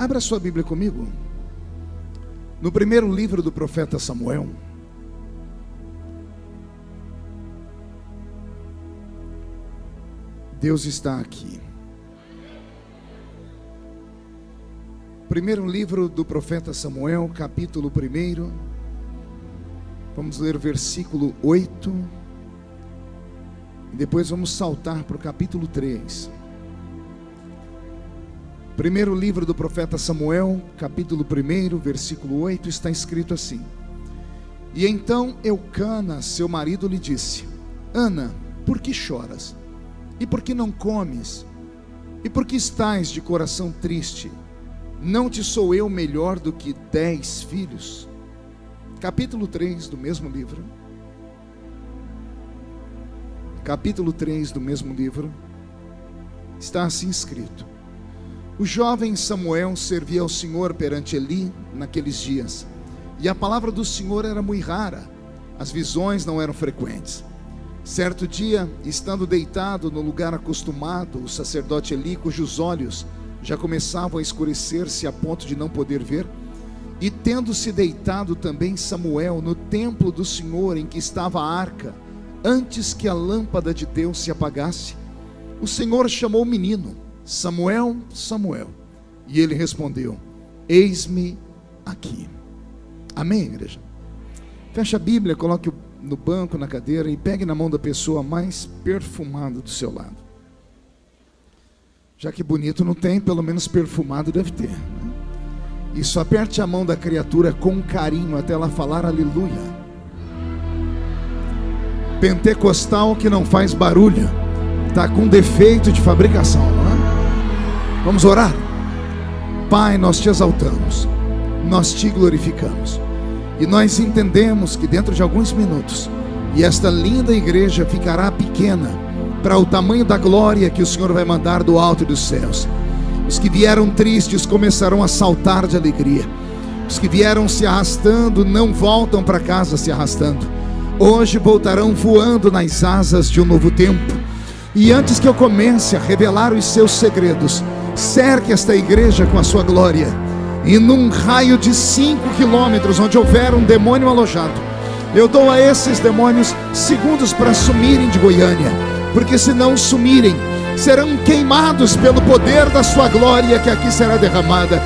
Abra sua Bíblia comigo. No primeiro livro do profeta Samuel. Deus está aqui. Primeiro livro do profeta Samuel, capítulo 1. Vamos ler o versículo 8. E depois vamos saltar para o capítulo 3. Primeiro livro do profeta Samuel, capítulo 1, versículo 8, está escrito assim: E então Eucana, seu marido, lhe disse: Ana, por que choras? E por que não comes? E por que estás de coração triste? Não te sou eu melhor do que dez filhos? Capítulo 3 do mesmo livro. Capítulo 3 do mesmo livro. Está assim escrito: O jovem Samuel servia ao Senhor perante Eli naqueles dias, e a palavra do Senhor era muito rara, as visões não eram frequentes. Certo dia, estando deitado no lugar acostumado, o sacerdote Eli, cujos olhos já começavam a escurecer-se a ponto de não poder ver, e tendo-se deitado também Samuel no templo do Senhor em que estava a arca, antes que a lâmpada de Deus se apagasse, o Senhor chamou o menino: Samuel, Samuel. E ele respondeu: Eis-me aqui. Amém, igreja? Fecha a Bíblia, coloque no banco, na cadeira e pegue na mão da pessoa mais perfumada do seu lado. Já que bonito não tem, pelo menos perfumado deve ter. Né? Isso, aperte a mão da criatura com carinho até ela falar aleluia. Pentecostal que não faz barulho, está com defeito de fabricação, não é? Vamos orar? Pai, nós te exaltamos, nós te glorificamos. E nós entendemos que dentro de alguns minutos, e esta linda igreja ficará pequena para o tamanho da glória que o Senhor vai mandar do alto dos céus. Os que vieram tristes começarão a saltar de alegria. Os que vieram se arrastando não voltam para casa se arrastando. Hoje voltarão voando nas asas de um novo tempo. E antes que eu comece a revelar os seus segredos, cerque esta igreja com a sua glória. E num raio de 5 quilômetros, onde houver um demônio alojado, eu dou a esses demônios segundos para sumirem de Goiânia, porque se não sumirem, serão queimados pelo poder da sua glória que aqui será derramada.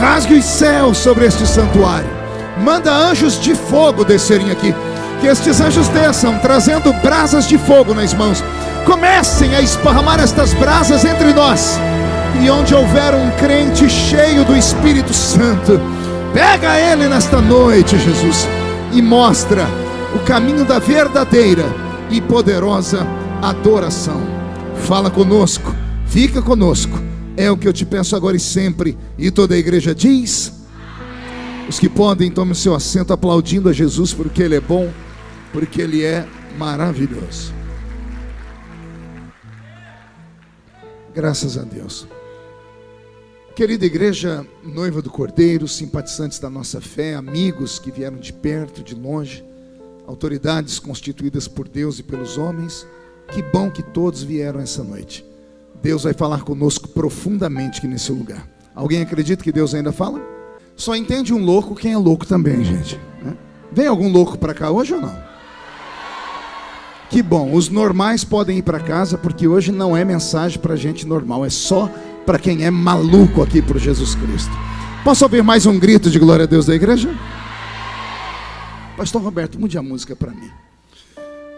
Rasgue os céus sobre este santuário, manda anjos de fogo descerem aqui, que estes anjos desçam trazendo brasas de fogo nas mãos, comecem a esparramar estas brasas entre nós e onde houver um crente cheio do Espírito Santo, pega ele nesta noite, Jesus, e mostra o caminho da verdadeira e poderosa adoração. Fala conosco, fica conosco. É o que eu te peço agora e sempre. E toda a igreja diz: Os que podem, tomem seu assento aplaudindo a Jesus, porque Ele é bom, porque Ele é maravilhoso. Graças a Deus. Querida igreja, noiva do Cordeiro, simpatizantes da nossa fé, amigos que vieram de perto, de longe, autoridades constituídas por Deus e pelos homens, que bom que todos vieram essa noite. Deus vai falar conosco profundamente aqui nesse lugar. Alguém acredita que Deus ainda fala? Só entende um louco quem é louco também, gente. Né? Vem algum louco para cá hoje ou não? Que bom, os normais podem ir para casa, porque hoje não é mensagem para gente normal, é só para quem é maluco aqui por Jesus Cristo. Posso ouvir mais um grito de glória a Deus da igreja? Pastor Roberto, mude a música para mim.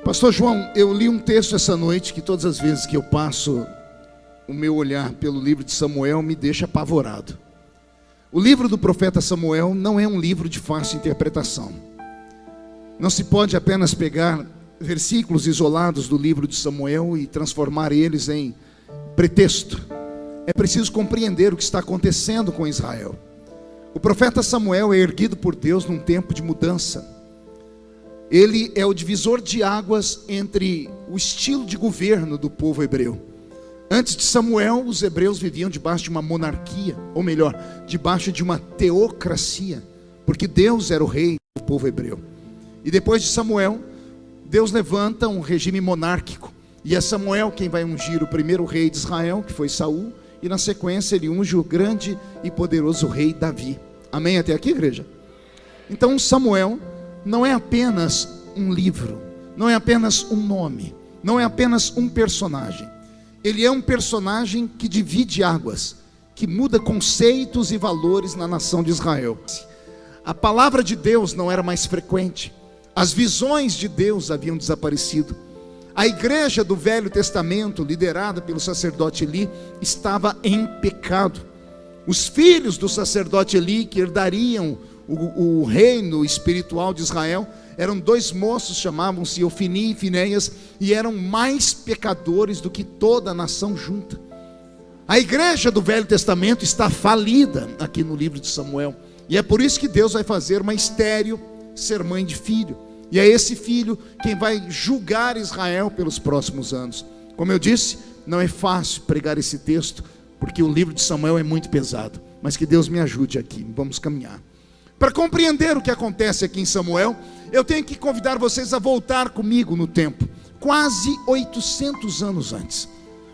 Pastor João, eu li um texto essa noite que todas as vezes que eu passo o meu olhar pelo livro de Samuel me deixa apavorado. O livro do profeta Samuel não é um livro de fácil interpretação. Não se pode apenas pegar versículos isolados do livro de Samuel e transformar eles em pretexto é preciso compreender o que está acontecendo com Israel. O profeta Samuel é erguido por Deus num tempo de mudança. Ele é o divisor de águas entre o estilo de governo do povo hebreu. Antes de Samuel, os hebreus viviam debaixo de uma monarquia, ou melhor, debaixo de uma teocracia, porque Deus era o rei do povo hebreu. E depois de Samuel, Deus levanta um regime monárquico, e é Samuel quem vai ungir o primeiro rei de Israel, que foi Saul, e na sequência ele unge o grande e poderoso rei Davi. Amém até aqui, igreja? Então Samuel não é apenas um livro, não é apenas um nome, não é apenas um personagem. Ele é um personagem que divide águas, que muda conceitos e valores na nação de Israel. A palavra de Deus não era mais frequente, as visões de Deus haviam desaparecido. A igreja do Velho Testamento, liderada pelo sacerdote Eli, estava em pecado. Os filhos do sacerdote Eli, que herdariam o, o reino espiritual de Israel, eram dois moços, chamavam-se Ofini e Finéias, e eram mais pecadores do que toda a nação junta. A igreja do Velho Testamento está falida aqui no livro de Samuel, e é por isso que Deus vai fazer uma estéreo ser mãe de filho, e é esse filho quem vai julgar Israel pelos próximos anos. Como eu disse, não é fácil pregar esse texto, porque o livro de Samuel é muito pesado, mas que Deus me ajude aqui, vamos caminhar. Para compreender o que acontece aqui em Samuel, eu tenho que convidar vocês a voltar comigo no tempo, quase 800 anos antes.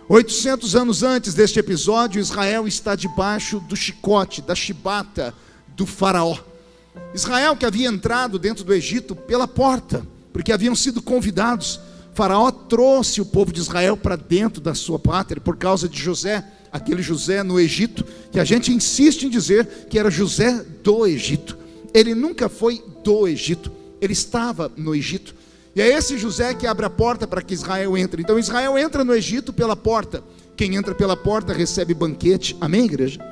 800 anos antes deste episódio, Israel está debaixo do chicote, da chibata do Faraó. Israel, que havia entrado dentro do Egito pela porta, porque haviam sido convidados. Faraó trouxe o povo de Israel para dentro da sua pátria por causa de José, aquele José no Egito, que a gente insiste em dizer que era José do Egito. Ele nunca foi do Egito, ele estava no Egito. E é esse José que abre a porta para que Israel entre. Então Israel entra no Egito pela porta. Quem entra pela porta recebe banquete. Amém, igreja?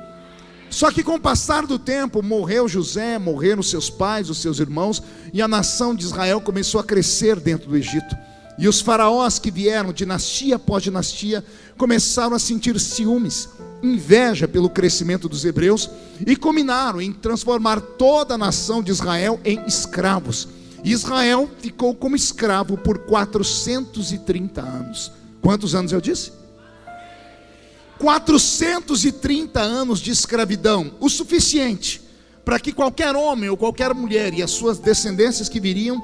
Só que com o passar do tempo, morreu José, morreram seus pais, os seus irmãos, e a nação de Israel começou a crescer dentro do Egito. E os faraós que vieram, dinastia após dinastia, começaram a sentir ciúmes, inveja pelo crescimento dos hebreus e combinaram em transformar toda a nação de Israel em escravos. Israel ficou como escravo por 430 anos. Quantos anos eu disse? 430 anos de escravidão, o suficiente para que qualquer homem ou qualquer mulher e as suas descendências que viriam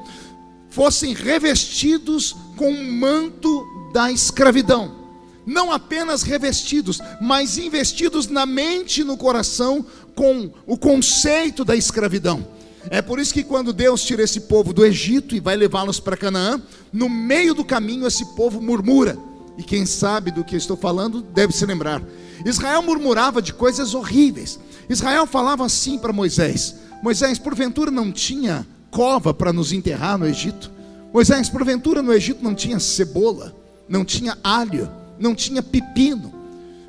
fossem revestidos com o manto da escravidão. Não apenas revestidos, mas investidos na mente e no coração com o conceito da escravidão. É por isso que quando Deus tira esse povo do Egito e vai levá-los para Canaã, no meio do caminho esse povo murmura e quem sabe do que estou falando deve se lembrar. Israel murmurava de coisas horríveis. Israel falava assim para Moisés: Moisés, porventura não tinha cova para nos enterrar no Egito? Moisés, porventura no Egito não tinha cebola, não tinha alho, não tinha pepino.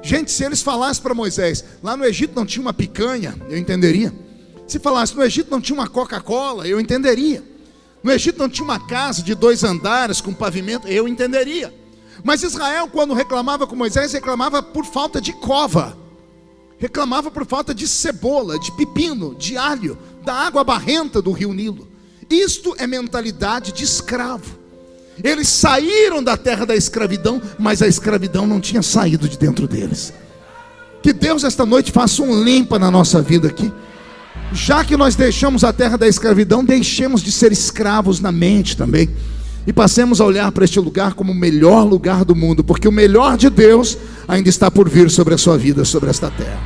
Gente, se eles falassem para Moisés, lá no Egito não tinha uma picanha, eu entenderia. Se falasse no Egito não tinha uma Coca-Cola, eu entenderia. No Egito não tinha uma casa de dois andares com pavimento, eu entenderia. Mas Israel, quando reclamava com Moisés, reclamava por falta de cova, reclamava por falta de cebola, de pepino, de alho, da água barrenta do rio Nilo. Isto é mentalidade de escravo. Eles saíram da terra da escravidão, mas a escravidão não tinha saído de dentro deles. Que Deus esta noite faça um limpa na nossa vida aqui. Já que nós deixamos a terra da escravidão, deixemos de ser escravos na mente também e passemos a olhar para este lugar como o melhor lugar do mundo, porque o melhor de Deus ainda está por vir sobre a sua vida, sobre esta terra.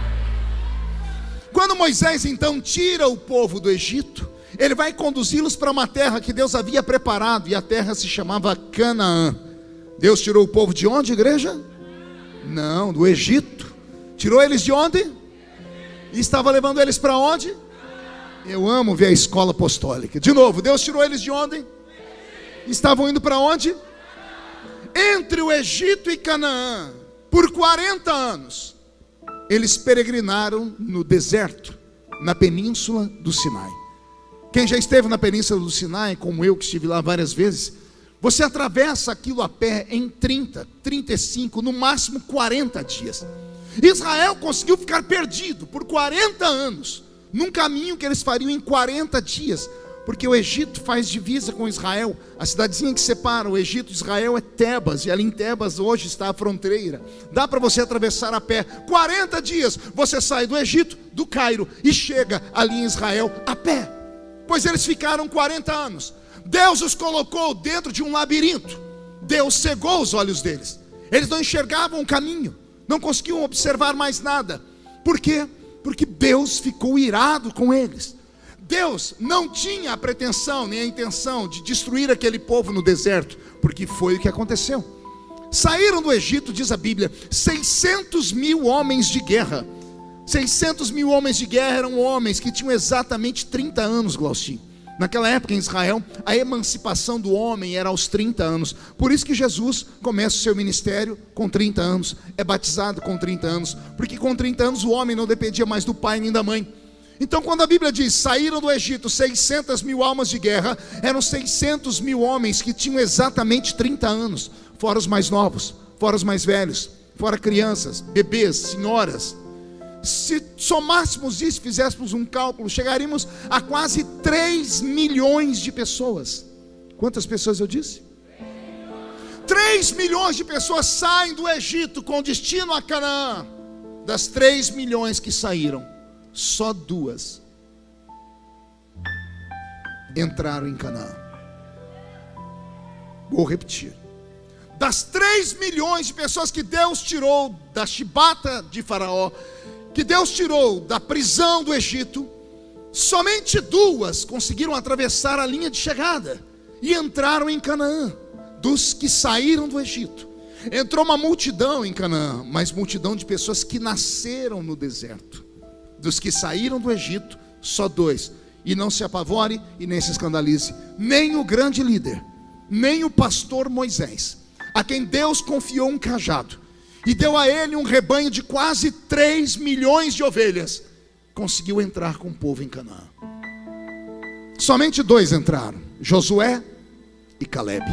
Quando Moisés então tira o povo do Egito, ele vai conduzi-los para uma terra que Deus havia preparado, e a terra se chamava Canaã. Deus tirou o povo de onde, igreja? Não, do Egito. Tirou eles de onde? E estava levando eles para onde? Eu amo ver a escola apostólica. De novo, Deus tirou eles de onde? Estavam indo para onde? Entre o Egito e Canaã, por 40 anos, eles peregrinaram no deserto, na península do Sinai. Quem já esteve na península do Sinai, como eu que estive lá várias vezes, você atravessa aquilo a pé em 30, 35, no máximo 40 dias. Israel conseguiu ficar perdido por 40 anos, num caminho que eles fariam em 40 dias, porque o Egito faz divisa com Israel. A cidadezinha que separa o Egito e Israel é Tebas, e ali em Tebas hoje está a fronteira. Dá para você atravessar a pé. 40 dias você sai do Egito, do Cairo, e chega ali em Israel a pé. Pois eles ficaram 40 anos. Deus os colocou dentro de um labirinto. Deus cegou os olhos deles. Eles não enxergavam o caminho não conseguiam observar mais nada. Por quê? Porque Deus ficou irado com eles. Deus não tinha a pretensão nem a intenção de destruir aquele povo no deserto, porque foi o que aconteceu. Saíram do Egito, diz a Bíblia, 600 mil homens de guerra. 600 mil homens de guerra eram homens que tinham exatamente 30 anos, Glaustinho. Naquela época em Israel, a emancipação do homem era aos 30 anos. Por isso que Jesus começa o seu ministério com 30 anos, é batizado com 30 anos, porque com 30 anos o homem não dependia mais do pai nem da mãe. Então, quando a Bíblia diz saíram do Egito 600 mil almas de guerra, eram 600 mil homens que tinham exatamente 30 anos, fora os mais novos, fora os mais velhos, fora crianças, bebês, senhoras se somássemos isso, fizéssemos um cálculo, chegaríamos a quase 3 milhões de pessoas. Quantas pessoas eu disse? 3 milhões de pessoas saem do Egito com destino a Canaã. Das 3 milhões que saíram, só duas entraram em Canaã. Vou repetir. Das 3 milhões de pessoas que Deus tirou da chibata de Faraó, que Deus tirou da prisão do Egito, somente duas conseguiram atravessar a linha de chegada e entraram em Canaã, dos que saíram do Egito. Entrou uma multidão em Canaã, mas multidão de pessoas que nasceram no deserto. Dos que saíram do Egito, só dois. E não se apavore e nem se escandalize, nem o grande líder, nem o pastor Moisés, a quem Deus confiou um cajado e deu a ele um rebanho de quase 3 milhões de ovelhas, conseguiu entrar com o povo em Canaã. Somente dois entraram: Josué e Caleb.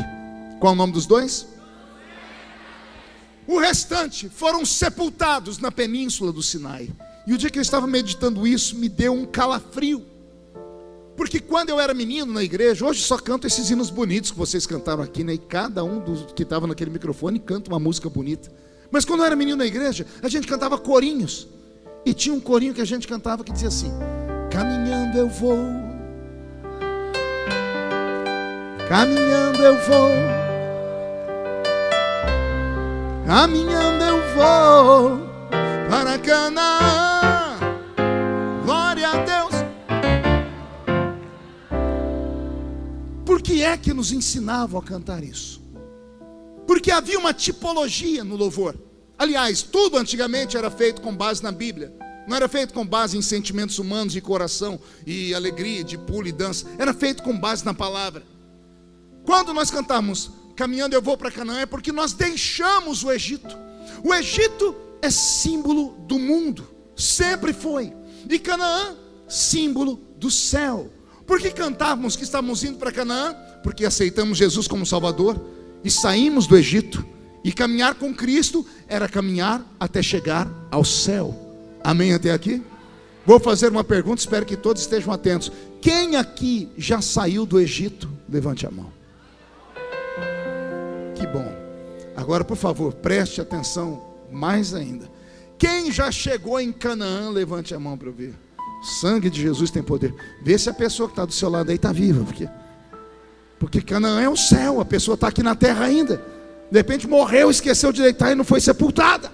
Qual é o nome dos dois? O restante foram sepultados na península do Sinai. E o dia que eu estava meditando isso, me deu um calafrio. Porque quando eu era menino na igreja, hoje só canto esses hinos bonitos que vocês cantaram aqui, né? E cada um dos que estava naquele microfone canta uma música bonita. Mas quando eu era menino na igreja, a gente cantava corinhos. E tinha um corinho que a gente cantava que dizia assim: Caminhando eu vou, caminhando eu vou, caminhando eu vou para Canaã. É que nos ensinavam a cantar isso? porque havia uma tipologia no louvor. Aliás, tudo antigamente era feito com base na Bíblia. Não era feito com base em sentimentos humanos de coração e alegria, de pulo e dança. Era feito com base na palavra. Quando nós cantamos Caminhando eu vou para Canaã, é porque nós deixamos o Egito. O Egito é símbolo do mundo, sempre foi. E Canaã, símbolo do céu. Por que cantávamos que estávamos indo para Canaã? Porque aceitamos Jesus como Salvador e saímos do Egito. E caminhar com Cristo era caminhar até chegar ao céu. Amém até aqui? Vou fazer uma pergunta, espero que todos estejam atentos. Quem aqui já saiu do Egito? Levante a mão. Que bom. Agora, por favor, preste atenção mais ainda. Quem já chegou em Canaã, levante a mão para eu ver. Sangue de Jesus tem poder. Vê se a pessoa que está do seu lado aí está viva, porque porque Canaã é o céu, a pessoa está aqui na terra ainda. De repente morreu, esqueceu de deitar e não foi sepultada.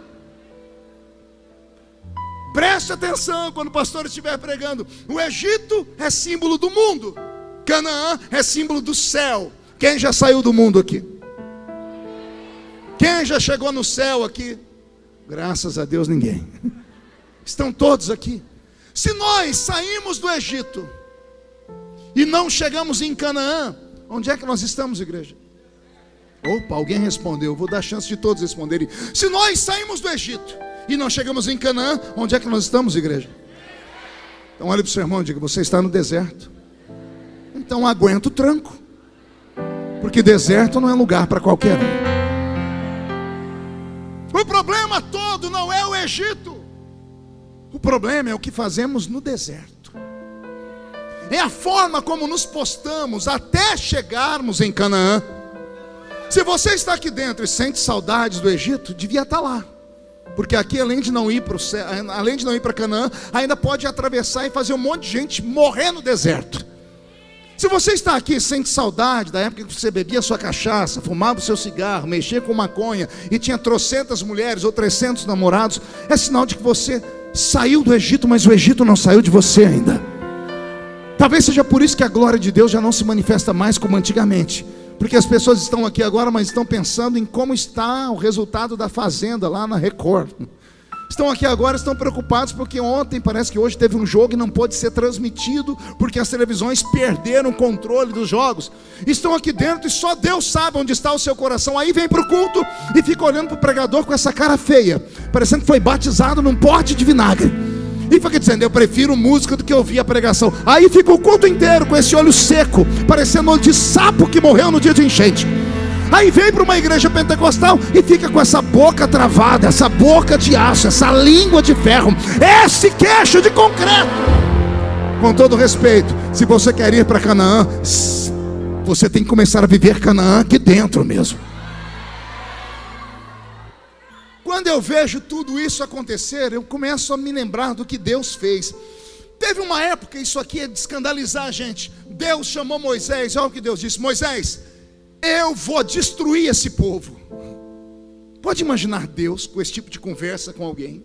Preste atenção quando o pastor estiver pregando. O Egito é símbolo do mundo, Canaã é símbolo do céu. Quem já saiu do mundo aqui? Quem já chegou no céu aqui? Graças a Deus, ninguém. Estão todos aqui. Se nós saímos do Egito e não chegamos em Canaã, Onde é que nós estamos, igreja? Opa, alguém respondeu. Vou dar chance de todos responderem. Se nós saímos do Egito e não chegamos em Canaã, onde é que nós estamos, igreja? Então olhe para o seu irmão e diga: Você está no deserto. Então aguenta o tranco. Porque deserto não é lugar para qualquer um. O problema todo não é o Egito. O problema é o que fazemos no deserto é a forma como nos postamos até chegarmos em Canaã. Se você está aqui dentro e sente saudades do Egito, devia estar lá. Porque aqui, além de não ir para céu, além de não ir para Canaã, ainda pode atravessar e fazer um monte de gente morrer no deserto. Se você está aqui sente saudade da época que você bebia sua cachaça, fumava o seu cigarro, mexia com maconha e tinha trocentas mulheres ou trezentos namorados, é sinal de que você saiu do Egito, mas o Egito não saiu de você ainda. Talvez seja por isso que a glória de Deus já não se manifesta mais como antigamente. Porque as pessoas estão aqui agora, mas estão pensando em como está o resultado da fazenda lá na Record. Estão aqui agora, estão preocupados porque ontem, parece que hoje teve um jogo e não pôde ser transmitido porque as televisões perderam o controle dos jogos. Estão aqui dentro e só Deus sabe onde está o seu coração. Aí vem para o culto e fica olhando para o pregador com essa cara feia, parecendo que foi batizado num pote de vinagre. E fica dizendo, eu prefiro música do que ouvir a pregação. Aí fica o culto inteiro com esse olho seco, parecendo olho de sapo que morreu no dia de enchente. Aí vem para uma igreja pentecostal e fica com essa boca travada, essa boca de aço, essa língua de ferro, esse queixo de concreto. Com todo respeito, se você quer ir para Canaã, você tem que começar a viver Canaã aqui dentro mesmo. Quando eu vejo tudo isso acontecer, eu começo a me lembrar do que Deus fez. Teve uma época, isso aqui é de escandalizar a gente. Deus chamou Moisés, olha o que Deus disse: Moisés, eu vou destruir esse povo. Pode imaginar Deus com esse tipo de conversa com alguém?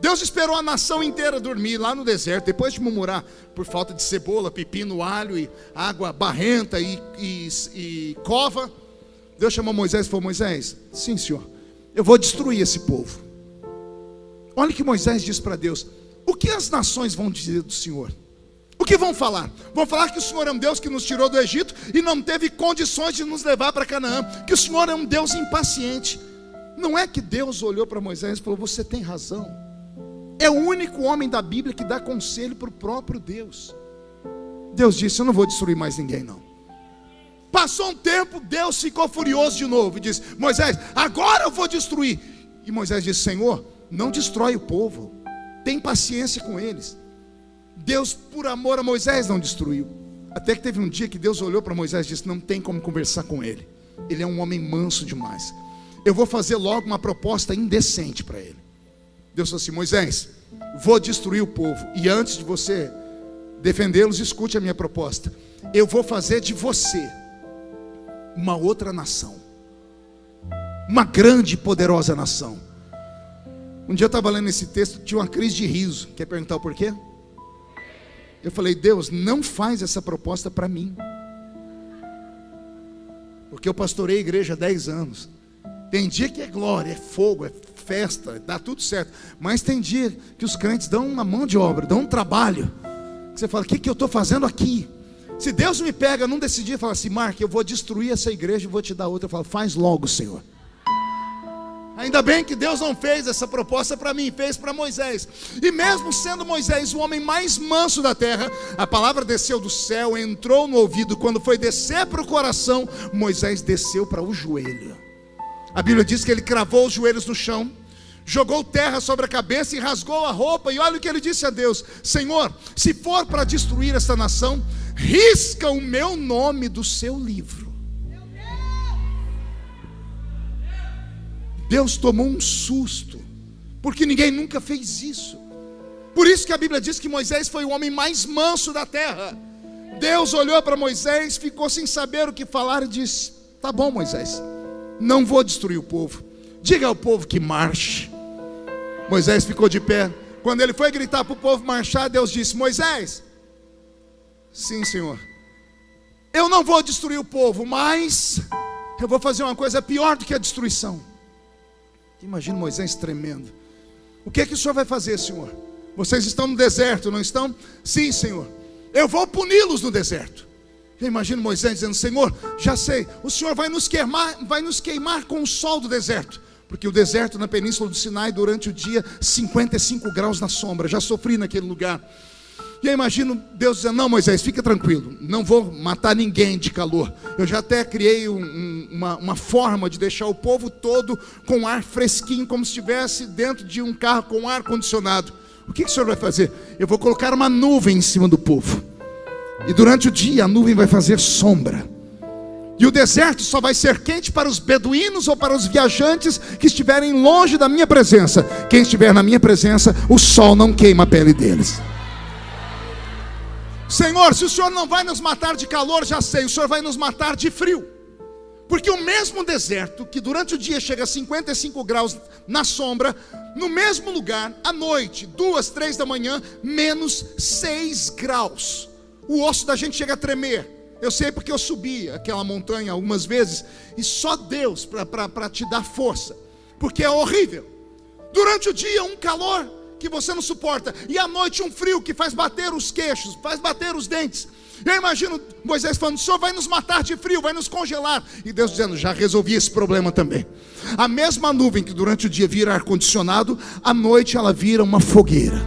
Deus esperou a nação inteira dormir lá no deserto, depois de murmurar por falta de cebola, pepino, alho e água barrenta e, e, e cova. Deus chamou Moisés e falou: Moisés, sim, senhor eu vou destruir esse povo. Olha que Moisés diz para Deus: o que as nações vão dizer do Senhor? O que vão falar? Vão falar que o Senhor é um Deus que nos tirou do Egito e não teve condições de nos levar para Canaã, que o Senhor é um Deus impaciente. Não é que Deus olhou para Moisés e falou: Você tem razão. É o único homem da Bíblia que dá conselho para o próprio Deus. Deus disse: Eu não vou destruir mais ninguém, não. Passou um tempo, Deus ficou furioso de novo e disse: Moisés, agora eu vou destruir. E Moisés disse: Senhor, não destrói o povo, tem paciência com eles. Deus, por amor a Moisés, não destruiu. Até que teve um dia que Deus olhou para Moisés e disse: Não tem como conversar com ele. Ele é um homem manso demais. Eu vou fazer logo uma proposta indecente para ele. Deus falou assim: Moisés, vou destruir o povo. E antes de você defendê-los, escute a minha proposta. Eu vou fazer de você uma outra nação, uma grande e poderosa nação. Um dia eu estava lendo esse texto, tinha uma crise de riso. Quer perguntar o porquê? Eu falei, Deus, não faz essa proposta para mim. Porque eu pastorei a igreja há 10 anos. Tem dia que é glória, é fogo, é festa, dá tudo certo. Mas tem dia que os crentes dão uma mão de obra, dão um trabalho. Você fala, o que, que eu estou fazendo aqui? Se Deus me pega num decidir e fala assim, Mark, eu vou destruir essa igreja e vou te dar outra, eu falo, faz logo, Senhor. Ainda bem que Deus não fez essa proposta para mim, fez para Moisés. E mesmo sendo Moisés o homem mais manso da terra, a palavra desceu do céu, entrou no ouvido. Quando foi descer para o coração, Moisés desceu para o joelho. A Bíblia diz que ele cravou os joelhos no chão, jogou terra sobre a cabeça e rasgou a roupa. E olha o que ele disse a Deus: Senhor, se for para destruir esta nação, risca o meu nome do seu livro. Deus tomou um susto, porque ninguém nunca fez isso. Por isso que a Bíblia diz que Moisés foi o homem mais manso da terra. Deus olhou para Moisés, ficou sem saber o que falar e disse: Tá bom, Moisés, não vou destruir o povo. Diga ao povo que marche. Moisés ficou de pé. Quando ele foi gritar para o povo marchar, Deus disse: Moisés, Sim, Senhor. Eu não vou destruir o povo, mas eu vou fazer uma coisa pior do que a destruição. Imagina Moisés tremendo. O que é que o Senhor vai fazer, Senhor? Vocês estão no deserto, não estão? Sim, Senhor. Eu vou puni-los no deserto. Eu imagino Moisés dizendo: Senhor, já sei, o Senhor vai nos queimar, vai nos queimar com o sol do deserto. Porque o deserto na península do Sinai, durante o dia, 55 graus na sombra. Já sofri naquele lugar. E eu imagino Deus dizendo: Não, Moisés, fica tranquilo, não vou matar ninguém de calor. Eu já até criei um, um, uma, uma forma de deixar o povo todo com ar fresquinho, como se estivesse dentro de um carro com ar condicionado. O que, que o senhor vai fazer? Eu vou colocar uma nuvem em cima do povo, e durante o dia a nuvem vai fazer sombra. E o deserto só vai ser quente para os beduínos ou para os viajantes que estiverem longe da minha presença. Quem estiver na minha presença, o sol não queima a pele deles. Senhor, se o Senhor não vai nos matar de calor, já sei, o Senhor vai nos matar de frio. Porque o mesmo deserto, que durante o dia chega a 55 graus na sombra, no mesmo lugar, à noite, duas, três da manhã, menos 6 graus. O osso da gente chega a tremer. Eu sei porque eu subi aquela montanha algumas vezes, e só Deus para te dar força, porque é horrível. Durante o dia, um calor que você não suporta, e à noite um frio que faz bater os queixos, faz bater os dentes. Eu imagino Moisés falando: o Senhor vai nos matar de frio, vai nos congelar. E Deus dizendo: já resolvi esse problema também. A mesma nuvem que durante o dia vira ar-condicionado, à noite ela vira uma fogueira.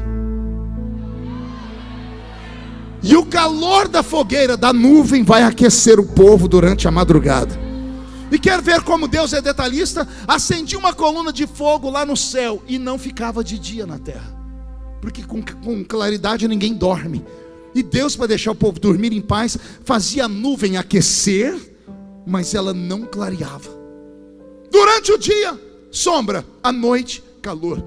E o calor da fogueira, da nuvem, vai aquecer o povo durante a madrugada. E quer ver como Deus é detalhista? Acendia uma coluna de fogo lá no céu e não ficava de dia na terra. Porque com, com claridade ninguém dorme. E Deus, para deixar o povo dormir em paz, fazia a nuvem aquecer, mas ela não clareava. Durante o dia, sombra, à noite, calor.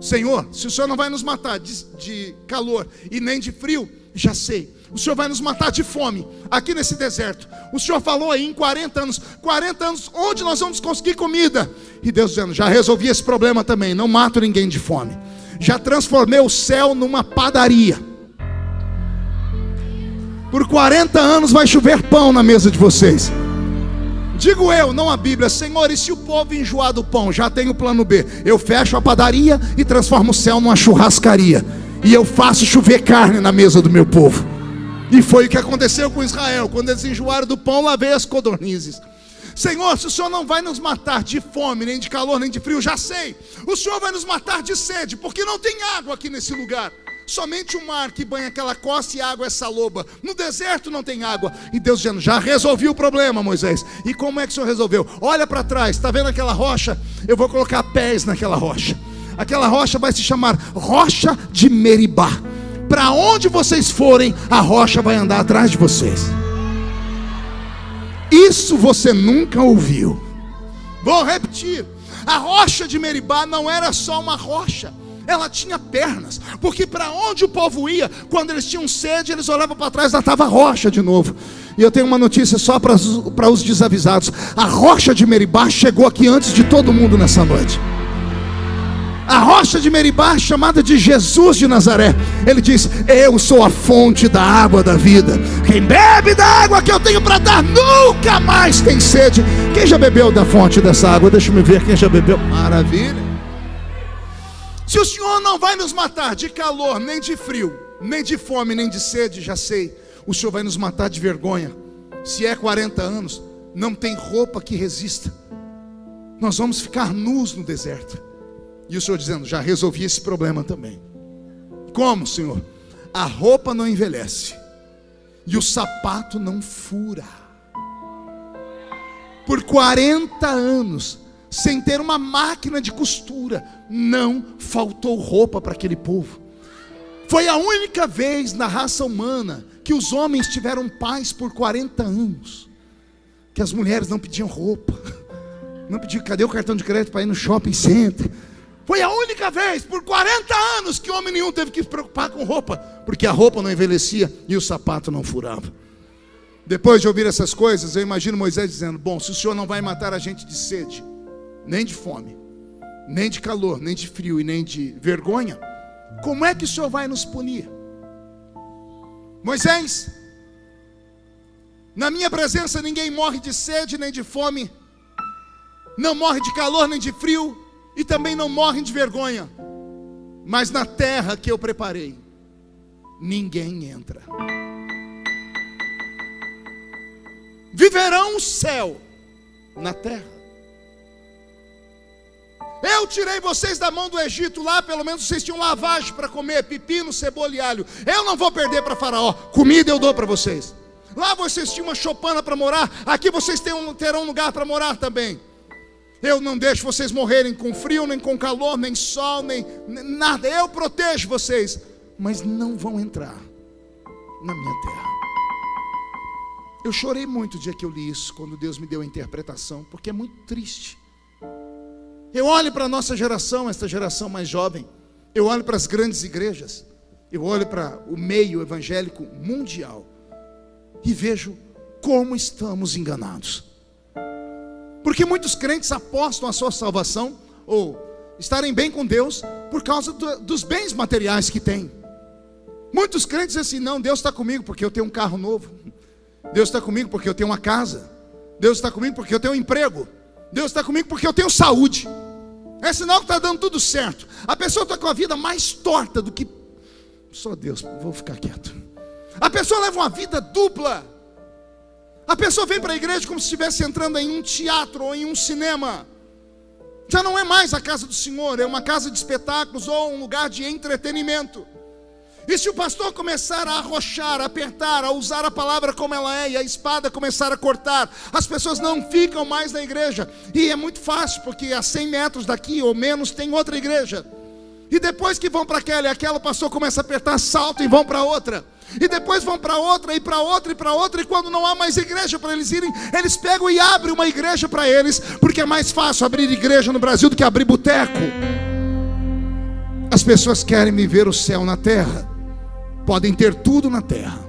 Senhor, se o Senhor não vai nos matar de, de calor e nem de frio, já sei o Senhor vai nos matar de fome aqui nesse deserto. O Senhor falou aí em 40 anos, 40 anos, onde nós vamos conseguir comida? E Deus dizendo: já resolvi esse problema também, não mato ninguém de fome. Já transformei o céu numa padaria. Por 40 anos vai chover pão na mesa de vocês. Digo eu, não a Bíblia, Senhor, e se o povo enjoar do pão, já tem o plano B. Eu fecho a padaria e transformo o céu numa churrascaria. E eu faço chover carne na mesa do meu povo. E foi o que aconteceu com Israel. Quando eles enjoaram do pão, lavei as codornizes. Senhor, se o Senhor não vai nos matar de fome, nem de calor, nem de frio, já sei. O Senhor vai nos matar de sede, porque não tem água aqui nesse lugar. Somente o mar que banha aquela costa e água é saloba. No deserto não tem água. E Deus dizendo: Já resolvi o problema, Moisés. E como é que o Senhor resolveu? Olha para trás, está vendo aquela rocha? Eu vou colocar pés naquela rocha. Aquela rocha vai se chamar Rocha de Meribá. Para onde vocês forem, a rocha vai andar atrás de vocês. Isso você nunca ouviu. Vou repetir. A rocha de Meribá não era só uma rocha, ela tinha pernas, porque para onde o povo ia, quando eles tinham sede, eles olhavam para trás, lá estava a rocha de novo. E eu tenho uma notícia só para os desavisados: a rocha de Meribá chegou aqui antes de todo mundo nessa noite a rocha de Meribá, chamada de Jesus de Nazaré. Ele diz: Eu sou a fonte da água da vida. Quem bebe da água que eu tenho para dar nunca mais tem sede. Quem já bebeu da fonte dessa água? Deixa eu ver quem já bebeu. Maravilha. Se o Senhor não vai nos matar de calor, nem de frio, nem de fome, nem de sede, já sei. O Senhor vai nos matar de vergonha. Se é 40 anos, não tem roupa que resista. Nós vamos ficar nus no deserto. E o Senhor dizendo: Já resolvi esse problema também. Como, Senhor? A roupa não envelhece e o sapato não fura. Por 40 anos, sem ter uma máquina de costura, não faltou roupa para aquele povo. Foi a única vez na raça humana que os homens tiveram paz por 40 anos, que as mulheres não pediam roupa, não pediam, cadê o cartão de crédito para ir no shopping center? Foi a única vez por 40 anos que homem nenhum teve que se preocupar com roupa, porque a roupa não envelhecia e o sapato não furava. Depois de ouvir essas coisas, eu imagino Moisés dizendo: Bom, se o Senhor não vai matar a gente de sede, nem de fome, nem de calor, nem de frio e nem de vergonha, como é que o Senhor vai nos punir? Moisés, na minha presença ninguém morre de sede nem de fome, não morre de calor nem de frio, e também não morrem de vergonha. Mas na terra que eu preparei, ninguém entra. Viverão o céu na terra. Eu tirei vocês da mão do Egito, lá pelo menos vocês tinham lavagem para comer, pepino, cebola e alho. Eu não vou perder para Faraó, comida eu dou para vocês. Lá vocês tinham uma chopana para morar, aqui vocês terão um lugar para morar também. Eu não deixo vocês morrerem com frio, nem com calor, nem sol, nem, nada. Eu protejo vocês, mas não vão entrar na minha terra. Eu chorei muito o dia que eu li isso, quando Deus me deu a interpretação, porque é muito triste. Eu olho para a nossa geração, esta geração mais jovem, eu olho para as grandes igrejas, Eu olho para o meio evangélico mundial e vejo como estamos enganados. Porque muitos crentes apostam a sua salvação ou estarem bem com Deus por causa do, dos bens materiais que têm. Muitos crentes dizem assim: não, Deus está comigo porque eu tenho um carro novo. Deus está comigo porque eu tenho uma casa. Deus está comigo porque eu tenho um emprego. Deus está comigo porque eu tenho saúde. É sinal que está dando tudo certo. A pessoa está com a vida mais torta do que. Só Deus, vou ficar quieto. A pessoa leva uma vida dupla. A pessoa vem para a igreja como se estivesse entrando em um teatro ou em um cinema. Já não é mais a casa do Senhor, é uma casa de espetáculos ou um lugar de entretenimento. E se o pastor começar a arrochar, a apertar, a usar a palavra como ela é, e a espada começar a cortar, as pessoas não ficam mais na igreja. E é muito fácil, porque a 100 metros daqui ou menos tem outra igreja. E depois que vão para aquela e aquela, o pastor começa a apertar, salto e vão para outra. E depois vão para outra, e para outra, e para outra, e quando não há mais igreja para eles irem, eles pegam e abrem uma igreja para eles, porque é mais fácil abrir igreja no Brasil do que abrir boteco. As pessoas querem viver o céu na terra. Podem ter tudo na terra,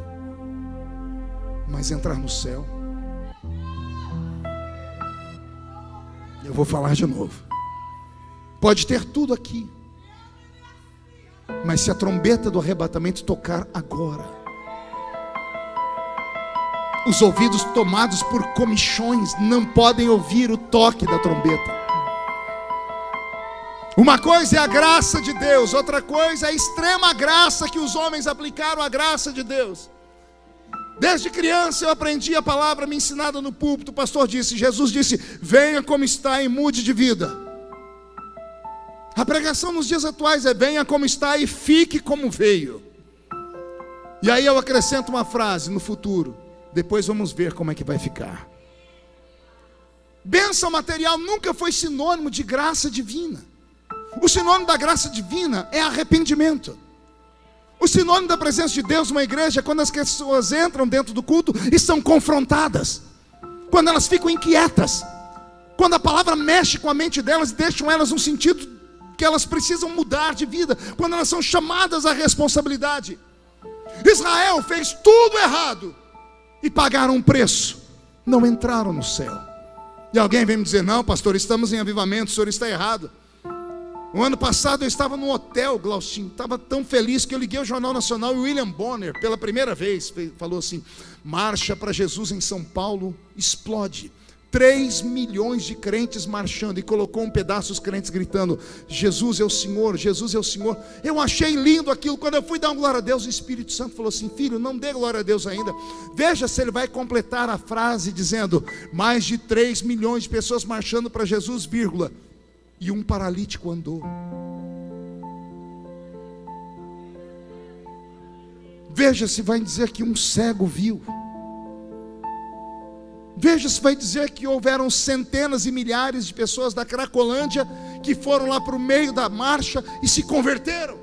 mas entrar no céu. Eu vou falar de novo. Pode ter tudo aqui, mas se a trombeta do arrebatamento tocar agora, os ouvidos tomados por comichões não podem ouvir o toque da trombeta. Uma coisa é a graça de Deus, outra coisa é a extrema graça que os homens aplicaram à graça de Deus. Desde criança eu aprendi a palavra me ensinada no púlpito. O pastor disse, Jesus disse: Venha como está e mude de vida. A pregação nos dias atuais é: Venha como está e fique como veio. E aí eu acrescento uma frase no futuro. Depois vamos ver como é que vai ficar. Bênção material nunca foi sinônimo de graça divina. O sinônimo da graça divina é arrependimento. O sinônimo da presença de Deus numa igreja é quando as pessoas entram dentro do culto e são confrontadas, quando elas ficam inquietas, quando a palavra mexe com a mente delas e deixam elas um sentido que elas precisam mudar de vida, quando elas são chamadas à responsabilidade. Israel fez tudo errado e pagaram um preço, não entraram no céu. E alguém vem me dizer: Não, pastor, estamos em avivamento, o senhor está errado. O ano passado eu estava no hotel, Glaustinho, estava tão feliz que eu liguei ao Jornal Nacional e William Bonner, pela primeira vez, falou assim: Marcha para Jesus em São Paulo explode. 3 milhões de crentes marchando e colocou um pedaço os crentes gritando: Jesus é o Senhor, Jesus é o Senhor. Eu achei lindo aquilo. Quando eu fui dar glória a Deus, o Espírito Santo falou assim: Filho, não dê glória a Deus ainda. Veja se ele vai completar a frase dizendo: Mais de 3 milhões de pessoas marchando para Jesus, vírgula e um paralítico andou. Veja se vai dizer que um cego viu. Veja se vai dizer que houveram centenas e milhares de pessoas da Cracolândia que foram lá para o meio da marcha e se converteram.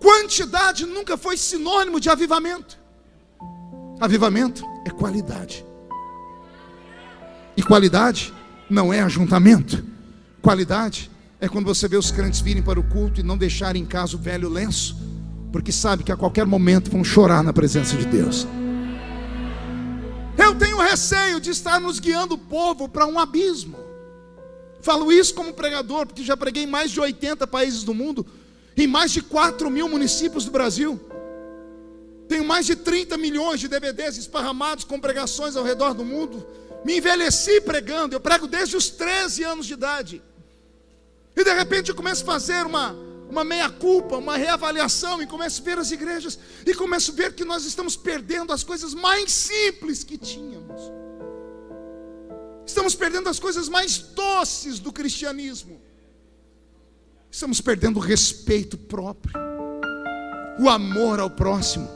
Quantidade nunca foi sinônimo de avivamento. Avivamento é qualidade. E qualidade não é ajuntamento. Qualidade é quando você vê os crentes virem para o culto e não deixarem em casa o velho lenço, porque sabe que a qualquer momento vão chorar na presença de Deus. Eu tenho receio de estar nos guiando o povo para um abismo. Falo isso como pregador, porque já preguei em mais de 80 países do mundo, em mais de 4 mil municípios do Brasil. Tenho mais de 30 milhões de DVDs esparramados com pregações ao redor do mundo. Me envelheci pregando, eu prego desde os 13 anos de idade. E de repente eu começo a fazer uma, uma meia-culpa, uma reavaliação, e começo a ver as igrejas, e começo a ver que nós estamos perdendo as coisas mais simples que tínhamos. Estamos perdendo as coisas mais doces do cristianismo. Estamos perdendo o respeito próprio, o amor ao próximo.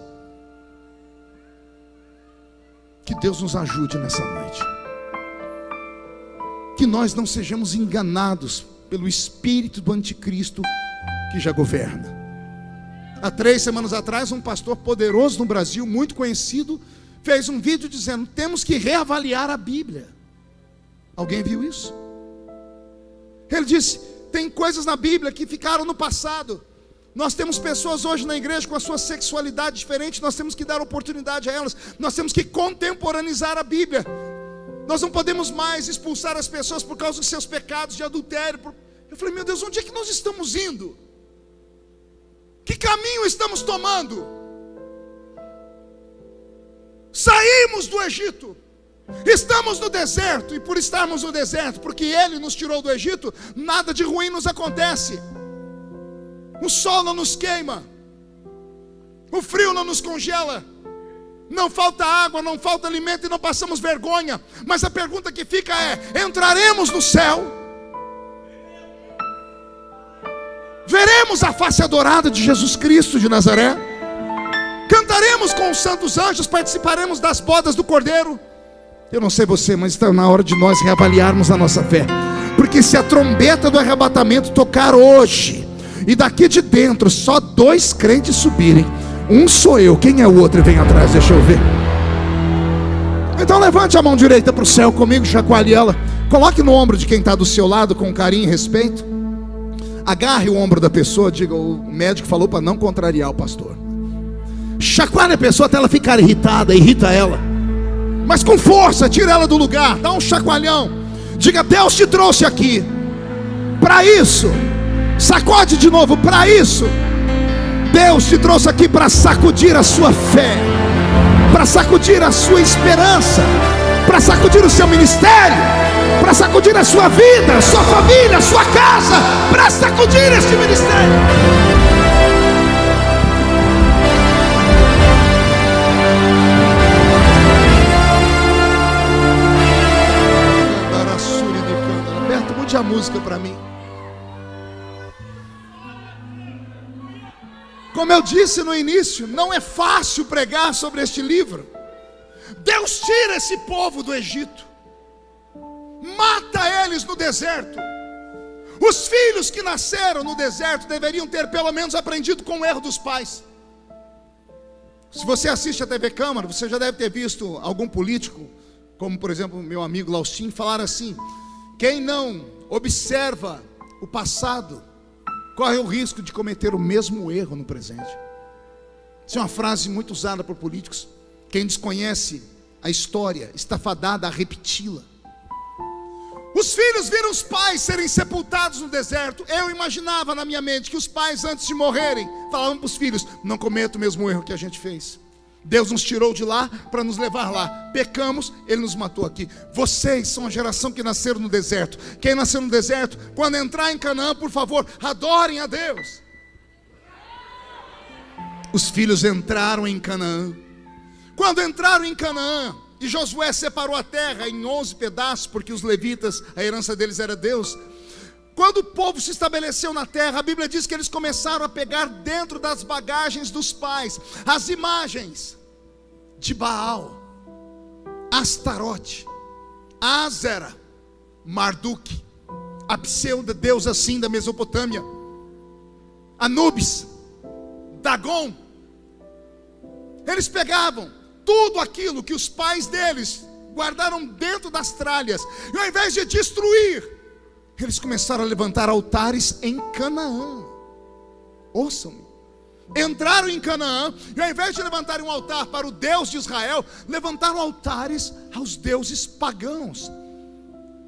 Que Deus nos ajude nessa noite que nós não sejamos enganados pelo espírito do anticristo que já governa. Há três semanas atrás, um pastor poderoso no Brasil, muito conhecido, fez um vídeo dizendo: temos que reavaliar a Bíblia. Alguém viu isso? Ele disse: tem coisas na Bíblia que ficaram no passado. Nós temos pessoas hoje na igreja com a sua sexualidade diferente, nós temos que dar oportunidade a elas, nós temos que contemporaneizar a Bíblia. Nós não podemos mais expulsar as pessoas por causa dos seus pecados de adultério. Eu falei, meu Deus, onde é que nós estamos indo? Que caminho estamos tomando? Saímos do Egito. Estamos no deserto, e por estarmos no deserto, porque Ele nos tirou do Egito, nada de ruim nos acontece. O sol não nos queima, o frio não nos congela, não falta água, não falta alimento e não passamos vergonha. Mas a pergunta que fica é: entraremos no céu? Veremos a face adorada de Jesus Cristo de Nazaré? Cantaremos com os santos anjos, participaremos das bodas do Cordeiro? Eu não sei você, mas está na hora de nós reavaliarmos a nossa fé. Porque se a trombeta do arrebatamento tocar hoje, e daqui de dentro só dois crentes subirem, um sou eu, quem é o outro? Vem atrás, deixa eu ver. Então levante a mão direita para o céu comigo, chacoalhe ela. Coloque no ombro de quem está do seu lado com carinho e respeito. Agarre o ombro da pessoa, diga: o médico falou para não contrariar o pastor. Chacoalhe a pessoa até ela ficar irritada, irrita ela mas com força, tira ela do lugar, dá um chacoalhão. Diga: Deus te trouxe aqui para isso. Sacode de novo para isso. Deus te trouxe aqui para sacudir a sua fé, para sacudir a sua esperança, para sacudir o seu ministério, para sacudir a sua vida, sua família, sua casa, para sacudir este ministério. a música para mim. Como eu disse no início, não é fácil pregar sobre este livro. Deus tira esse povo do Egito, mata eles no deserto. Os filhos que nasceram no deserto deveriam ter pelo menos aprendido com o erro dos pais. Se você assiste a TV Câmara, você já deve ter visto algum político, como por exemplo meu amigo Laustin, falar assim: quem não observa o passado, corre o risco de cometer o mesmo erro no presente. Isso é uma frase muito usada por políticos. Quem desconhece a história está fadada a repeti-la. Os filhos viram os pais serem sepultados no deserto. Eu imaginava na minha mente que os pais, antes de morrerem, falavam para os filhos: Não cometa o mesmo erro que a gente fez. Deus nos tirou de lá para nos levar lá. Pecamos, Ele nos matou aqui. Vocês são a geração que nasceram no deserto. Quem nasceu no deserto, quando entrar em Canaã, por favor, adorem a Deus. Os filhos entraram em Canaã. Quando entraram em Canaã, e Josué separou a terra em onze pedaços, porque os levitas, a herança deles era Deus. Quando o povo se estabeleceu na terra, a Bíblia diz que eles começaram a pegar dentro das bagagens dos pais as imagens de Baal, Astarote, Azera, Marduk, a pseudo deusa assim da Mesopotâmia, Anubis, Dagon. Eles pegavam tudo aquilo que os pais deles guardaram dentro das tralhas, e ao invés de destruir, eles começaram a levantar altares em Canaã. Ouçam-me. Entraram em Canaã e ao invés de levantarem um altar para o Deus de Israel, levantaram altares aos deuses pagãos.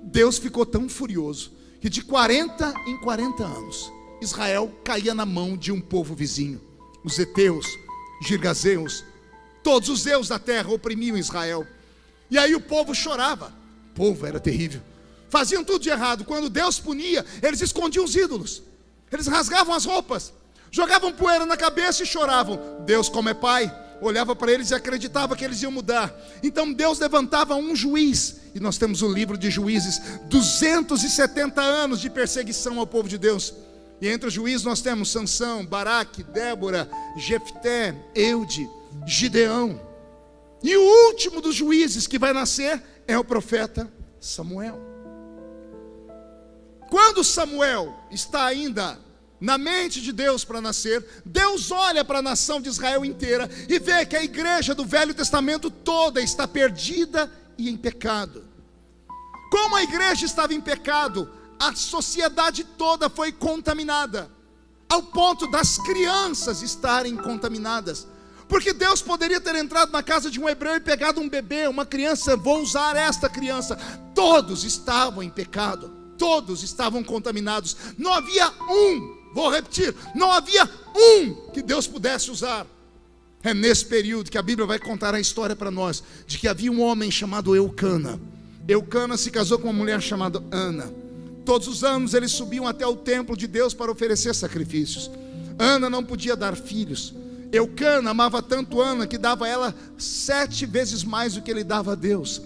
Deus ficou tão furioso que de 40 em 40 anos, Israel caía na mão de um povo vizinho. Os Eteus, Girgazeus, todos os deuses da terra oprimiam Israel. E aí o povo chorava. O povo era terrível faziam tudo de errado. Quando Deus punia, eles escondiam os ídolos, eles rasgavam as roupas, jogavam poeira na cabeça e choravam. Deus, como é pai, olhava para eles e acreditava que eles iam mudar. Então Deus levantava um juiz, e nós temos o livro de juízes 270 anos de perseguição ao povo de Deus. E entre os juízes nós temos Sansão, Baraque, Débora, Jefté, Eude, Gideão. E o último dos juízes que vai nascer é o profeta Samuel. Quando Samuel está ainda na mente de Deus para nascer, Deus olha para a nação de Israel inteira e vê que a igreja do Velho Testamento toda está perdida e em pecado. Como a igreja estava em pecado, a sociedade toda foi contaminada, ao ponto das crianças estarem contaminadas. Porque Deus poderia ter entrado na casa de um hebreu e pegado um bebê, uma criança, vou usar esta criança. Todos estavam em pecado, todos estavam contaminados. Não havia um, vou repetir, não havia um que Deus pudesse usar. É nesse período que a Bíblia vai contar a história para nós de que havia um homem chamado Eucana. Eucana se casou com uma mulher chamada Ana. Todos os anos eles subiam até o templo de Deus para oferecer sacrifícios. Ana não podia dar filhos. Eucana amava tanto Ana que dava a ela sete vezes mais do que ele dava a Deus.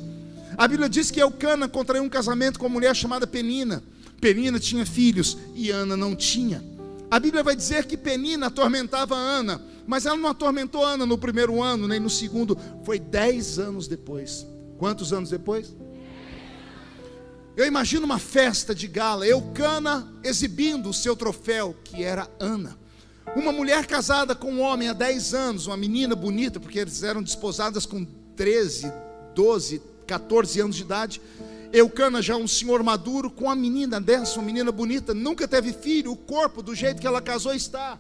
A Bíblia diz que Eucana contraiu um casamento com uma mulher chamada Penina. Penina tinha filhos e Ana não tinha. A Bíblia vai dizer que Penina atormentava Ana mas ela não atormentou Ana no primeiro ano, nem no segundo, foi dez anos depois. Quantos anos depois? Eu imagino uma festa de gala, Eucana exibindo o seu troféu, que era Ana. Uma mulher casada com um homem há 10 anos, uma menina bonita, porque eles eram desposadas com 13, 12, 14 anos de idade. Eucana, já um senhor maduro, com a menina dessa, uma menina bonita, nunca teve filho, o corpo do jeito que ela casou está.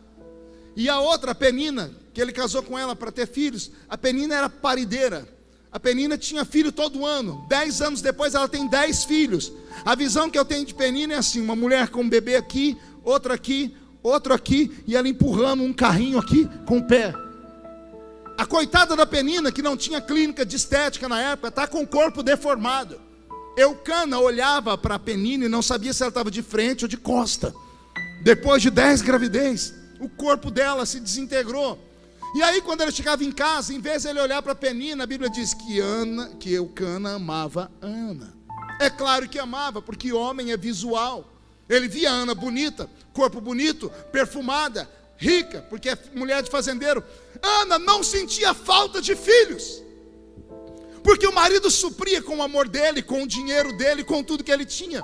E a outra, a Penina, que ele casou com ela para ter filhos, a Penina era parideira. A Penina tinha filho todo ano. Dez anos depois ela tem dez filhos. A visão que eu tenho de Penina é assim: uma mulher com um bebê aqui, outra aqui, outro aqui, e ela empurrando um carrinho aqui com o pé. A coitada da Penina, que não tinha clínica de estética na época, está com o corpo deformado. Eucana olhava para a Penina e não sabia se ela estava de frente ou de costa. Depois de dez gravidez o corpo dela se desintegrou. E aí, quando ele chegava em casa, em vez de ele olhar para Penina, a Bíblia diz que Ana, que Eucana amava Ana. É claro que amava, porque homem é visual. Ele via Ana bonita, corpo bonito, perfumada, rica, porque é mulher de fazendeiro. Ana não sentia falta de filhos, porque o marido supria com o amor dele, com o dinheiro dele, com tudo que ele tinha.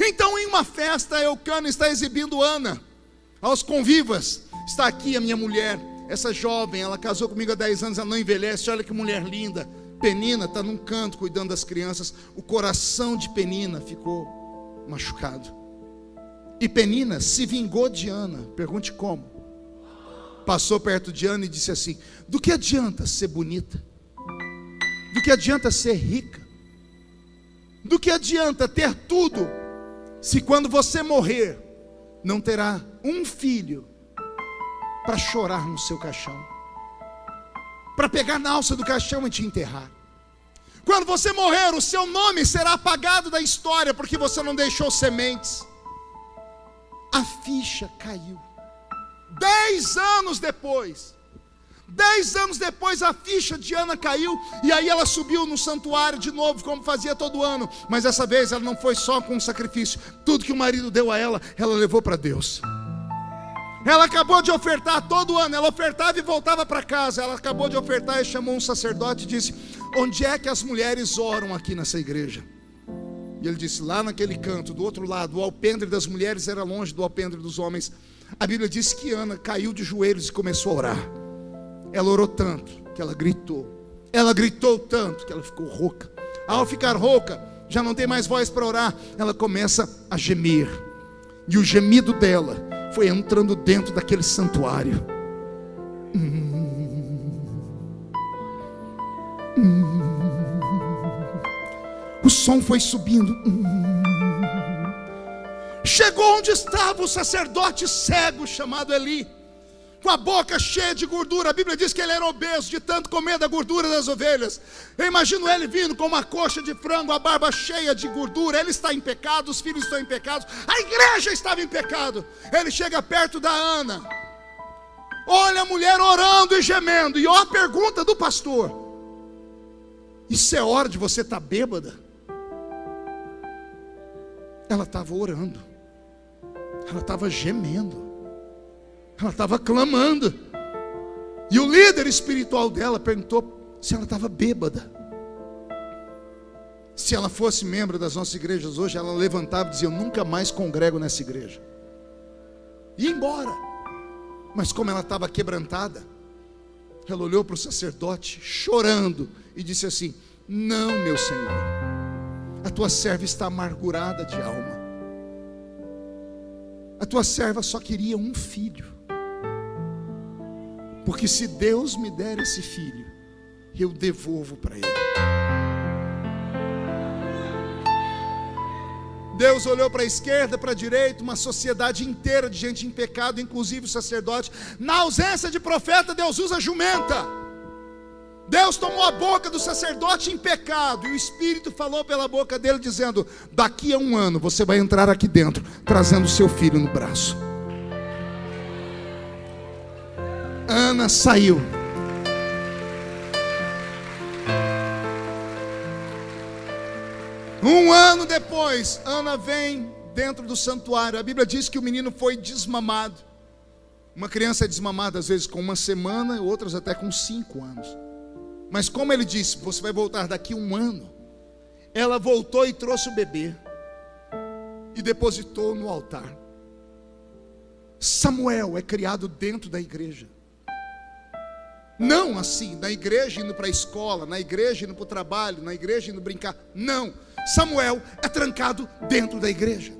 Então, em uma festa, Eucana está exibindo Ana aos convivas, está aqui a minha mulher, essa jovem, ela casou comigo há 10 anos, ela não envelhece, olha que mulher linda. Penina está num canto cuidando das crianças, o coração de Penina ficou machucado. E Penina se vingou de Ana, pergunte como. Passou perto de Ana e disse assim: Do que adianta ser bonita? Do que adianta ser rica? Do que adianta ter tudo, se quando você morrer, não terá um filho para chorar no seu caixão, para pegar na alça do caixão e te enterrar. Quando você morrer, o seu nome será apagado da história porque você não deixou sementes. A ficha caiu. Dez anos depois, Dez anos depois a ficha de Ana caiu e aí ela subiu no santuário de novo, como fazia todo ano. Mas dessa vez ela não foi só com um sacrifício. Tudo que o marido deu a ela, ela levou para Deus. Ela acabou de ofertar todo ano, ela ofertava e voltava para casa. Ela acabou de ofertar e chamou um sacerdote e disse: Onde é que as mulheres oram aqui nessa igreja? E ele disse: Lá naquele canto, do outro lado, o alpendre das mulheres era longe do alpendre dos homens. A Bíblia diz que Ana caiu de joelhos e começou a orar. Ela orou tanto que ela gritou. Ela gritou tanto que ela ficou rouca. Ao ficar rouca, já não tem mais voz para orar, ela começa a gemer. E o gemido dela foi entrando dentro daquele santuário. O som foi subindo. Chegou onde estava o sacerdote cego chamado Eli, com a boca cheia de gordura. A Bíblia diz que ele era obeso de tanto comer da gordura das ovelhas. Eu imagino ele vindo com uma coxa de frango, a barba cheia de gordura. Ele está em pecado, os filhos estão em pecado, a igreja estava em pecado. Ele chega perto da Ana, olha a mulher orando e gemendo, e olha a pergunta do pastor: Isso é hora de você estar tá bêbada? Ela estava orando, ela estava gemendo, ela estava clamando. E o líder espiritual dela perguntou se ela estava bêbada. Se ela fosse membro das nossas igrejas hoje, ela levantava e dizia: Eu nunca mais congrego nessa igreja. E embora. Mas como ela estava quebrantada, ela olhou para o sacerdote, chorando, e disse assim: Não, meu senhor, a tua serva está amargurada de alma. A tua serva só queria um filho. Porque se Deus me der esse filho, eu devolvo para ele. Deus olhou para a esquerda, para a direita, uma sociedade inteira de gente em pecado, inclusive o sacerdote. Na ausência de profeta, Deus usa jumenta. Deus tomou a boca do sacerdote em pecado, e o Espírito falou pela boca dele, dizendo: Daqui a um ano você vai entrar aqui dentro, trazendo seu filho no braço. Ana saiu. Um ano depois, Ana vem dentro do santuário. A Bíblia diz que o menino foi desmamado. Uma criança é desmamada às vezes com uma semana, outras até com cinco anos. Mas como ele disse, você vai voltar daqui um ano. Ela voltou e trouxe o bebê e depositou no altar. Samuel é criado dentro da igreja. Não assim, na igreja indo para a escola, na igreja indo para o trabalho, na igreja indo brincar. Não. Samuel é trancado dentro da igreja.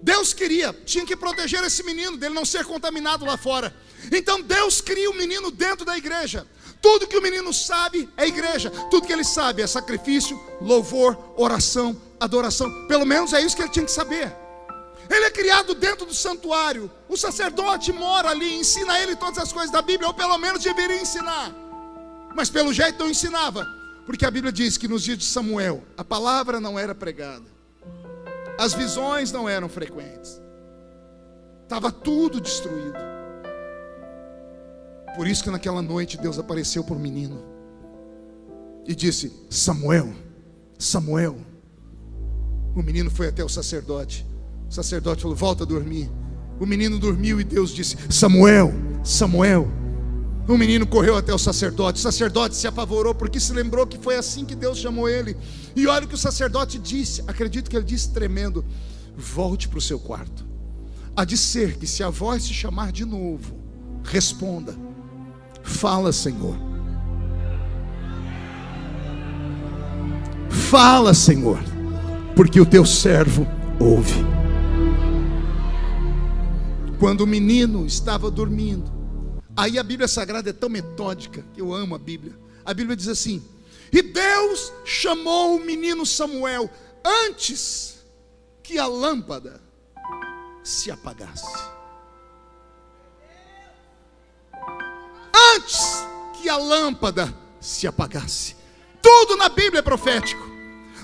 Deus queria, tinha que proteger esse menino, dele não ser contaminado lá fora. Então Deus cria o menino dentro da igreja. Tudo que o menino sabe é igreja. Tudo que ele sabe é sacrifício, louvor, oração, adoração. Pelo menos é isso que ele tinha que saber. Ele é criado dentro do santuário. O sacerdote mora ali, ensina ele todas as coisas da Bíblia, ou pelo menos deveria ensinar. Mas pelo jeito não ensinava. Porque a Bíblia diz que nos dias de Samuel, a palavra não era pregada, as visões não eram frequentes, estava tudo destruído. Por isso que naquela noite Deus apareceu para o menino e disse: Samuel, Samuel. O menino foi até o sacerdote. O sacerdote falou: Volta a dormir. O menino dormiu e Deus disse: Samuel, Samuel. O menino correu até o sacerdote. O sacerdote se apavorou porque se lembrou que foi assim que Deus chamou ele. E olha o que o sacerdote disse. Acredito que ele disse tremendo: Volte para o seu quarto. Há de ser que se a voz se chamar de novo, responda: Fala, Senhor. Fala, Senhor, porque o teu servo ouve. Quando o menino estava dormindo, Aí a Bíblia Sagrada é tão metódica, que eu amo a Bíblia. A Bíblia diz assim: E Deus chamou o menino Samuel antes que a lâmpada se apagasse. Antes que a lâmpada se apagasse. Tudo na Bíblia é profético.